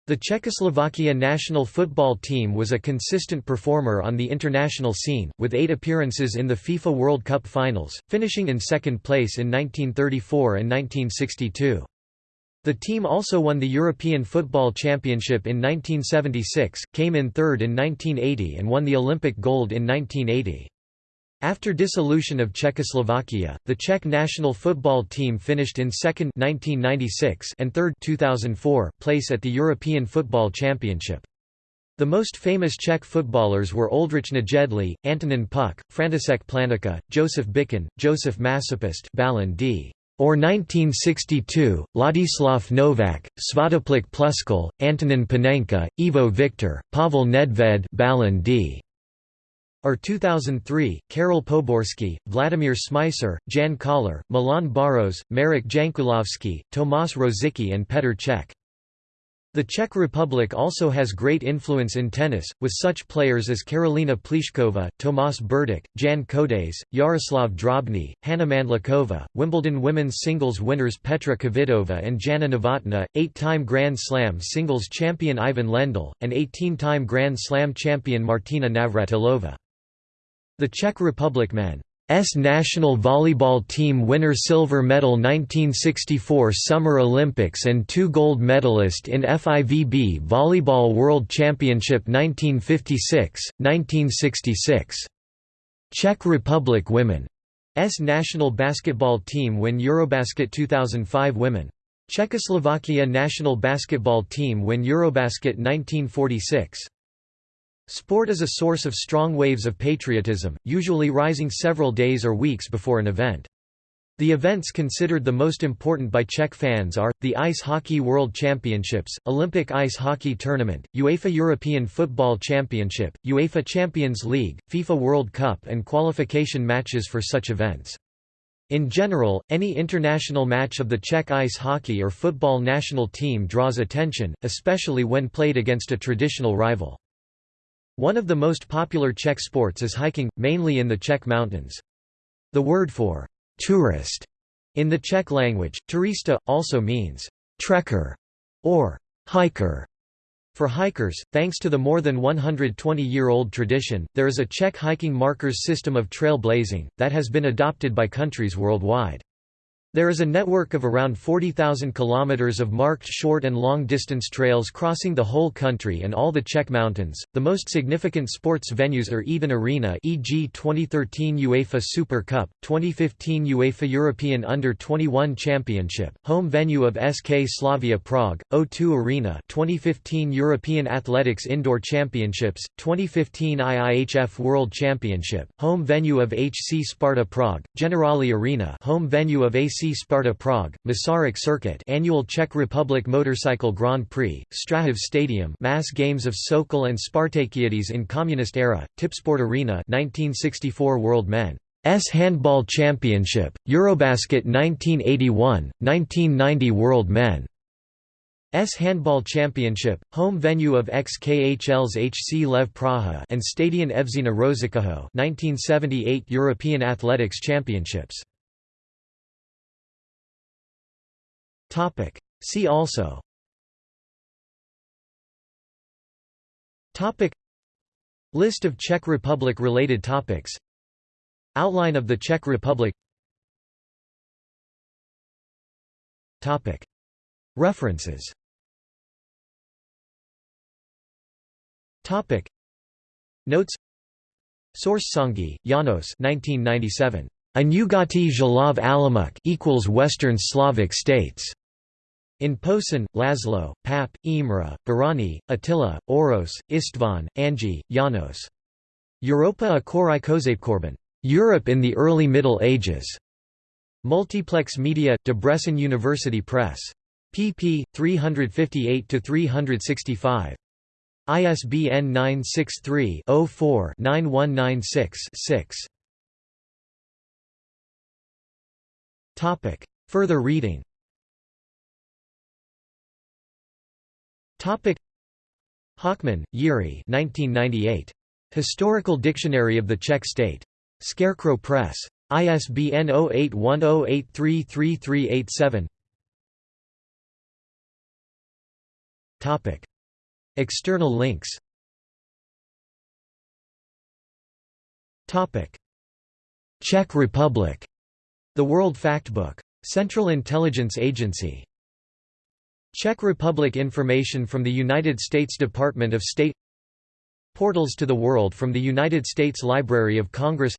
The Czechoslovakia national football team was a consistent performer on the international scene, with eight appearances in the FIFA World Cup finals, finishing in second place in 1934 and 1962. The team also won the European Football Championship in 1976, came in third in 1980 and won the Olympic gold in 1980. After dissolution of Czechoslovakia, the Czech national football team finished in second 1996 and third 2004 place at the European Football Championship. The most famous Czech footballers were Oldřich Nejedlý, Antonin Puch, František Plánička, Josef Bican, Josef Masopust Ballon d. or 1962, Ladislav Novak, Svatopluk Pluskal, Antonin Panenka, Ivo Viktor, Pavel Nedved Ballon d. Or 2003, Karel Poborsky, Vladimir Smicer, Jan Koller, Milan Baros, Marek Jankulovski, Tomáš Rosický and Petr Cech. The Czech Republic also has great influence in tennis, with such players as Karolina Pliskova, Tomas Berdych, Jan Kodeš, Jaroslav Drobný, Hana Mandlikova, Wimbledon women's singles winners Petra Kvitova and Jana Novotná, eight-time Grand Slam singles champion Ivan Lendl, and 18-time Grand Slam champion Martina Navratilova. The Czech Republic men's national volleyball team winner silver medal 1964 Summer Olympics and two gold medalist in FIVB Volleyball World Championship 1956, 1966. Czech Republic women's national basketball team win Eurobasket 2005 women. Czechoslovakia national basketball team win Eurobasket 1946. Sport is a source of strong waves of patriotism, usually rising several days or weeks before an event. The events considered the most important by Czech fans are, the Ice Hockey World Championships, Olympic Ice Hockey Tournament, UEFA European Football Championship, UEFA Champions League, FIFA World Cup and qualification matches for such events. In general, any international match of the Czech ice hockey or football national team draws attention, especially when played against a traditional rival. One of the most popular Czech sports is hiking, mainly in the Czech mountains. The word for «tourist» in the Czech language, turista, also means «trekker» or «hiker». For hikers, thanks to the more than 120-year-old tradition, there is a Czech hiking markers system of trail blazing, that has been adopted by countries worldwide. There is a network of around 40,000 kilometers of marked short and long distance trails crossing the whole country and all the Czech mountains. The most significant sports venues are Eden Arena, e.g. 2013 UEFA Super Cup, 2015 UEFA European Under-21 Championship, home venue of SK Slavia Prague, O2 Arena, 2015 European Athletics Indoor Championships, 2015 IIHF World Championship, home venue of HC Sparta Prague, Generali Arena, home venue of AC Sparta Prague, Masaryk Circuit annual Czech Republic Motorcycle Grand Prix, Strahov Stadium mass games of Sokol and Spartakiades in Communist era, Tipsport Arena 1964 World Men. S Handball Championship, Eurobasket 1981, 1990 World Men. S Handball Championship, home venue of XKHL's HC Lev Praha and Stadion Evžena Rošického 1978 European Athletics Championships Topic. See also. Topic. List of Czech Republic related topics. Outline of the Czech Republic. References. Notes. Source Songi, Janos 1997. Anyugati Zhalov Alamuk equals Western Slavic states. In Posen, Laszlo, Pap, Imre, Barani, Attila, Oros, Istvan, Angi, Janos. Europa a Korikozapekorban. Europe in the Early Middle Ages. Multiplex Media, Debrecen University Press. pp. 358–365. ISBN 963-04-9196-6. Further reading Hochman, Yuri 1998. Historical Dictionary of the Czech State. Scarecrow Press. ISBN 0810833387 External links Czech Republic The World Factbook. Central Intelligence Agency Czech Republic information from the United States Department of State Portals to the World from the United States Library of Congress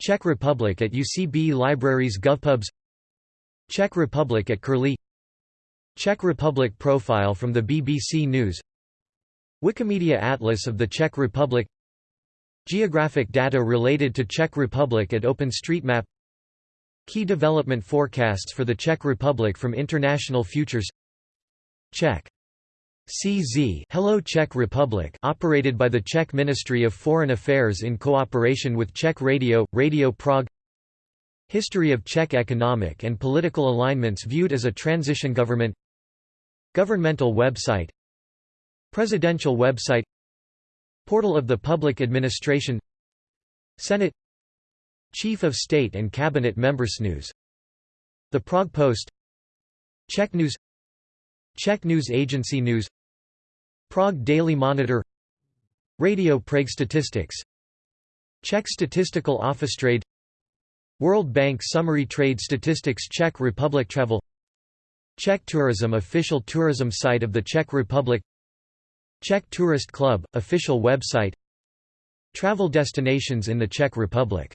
Czech Republic at UCB Libraries GovPubs Czech Republic at Curlie Czech Republic profile from the BBC News Wikimedia Atlas of the Czech Republic Geographic data related to Czech Republic at OpenStreetMap Key development forecasts for the Czech Republic from International Futures Czech. CZ Hello Czech Republic operated by the Czech Ministry of Foreign Affairs in cooperation with Czech Radio, Radio Prague. History of Czech economic and political alignments viewed as a transition government. Governmental website. Presidential website. Portal of the Public Administration. Senate. Chief of State and Cabinet Members News. The Prague Post. Czech News Czech News Agency News Prague Daily Monitor Radio Prague Statistics Czech Statistical Office Trade World Bank Summary Trade Statistics Czech Republic Travel Czech Tourism Official tourism site of the Czech Republic Czech Tourist Club, official website Travel destinations in the Czech Republic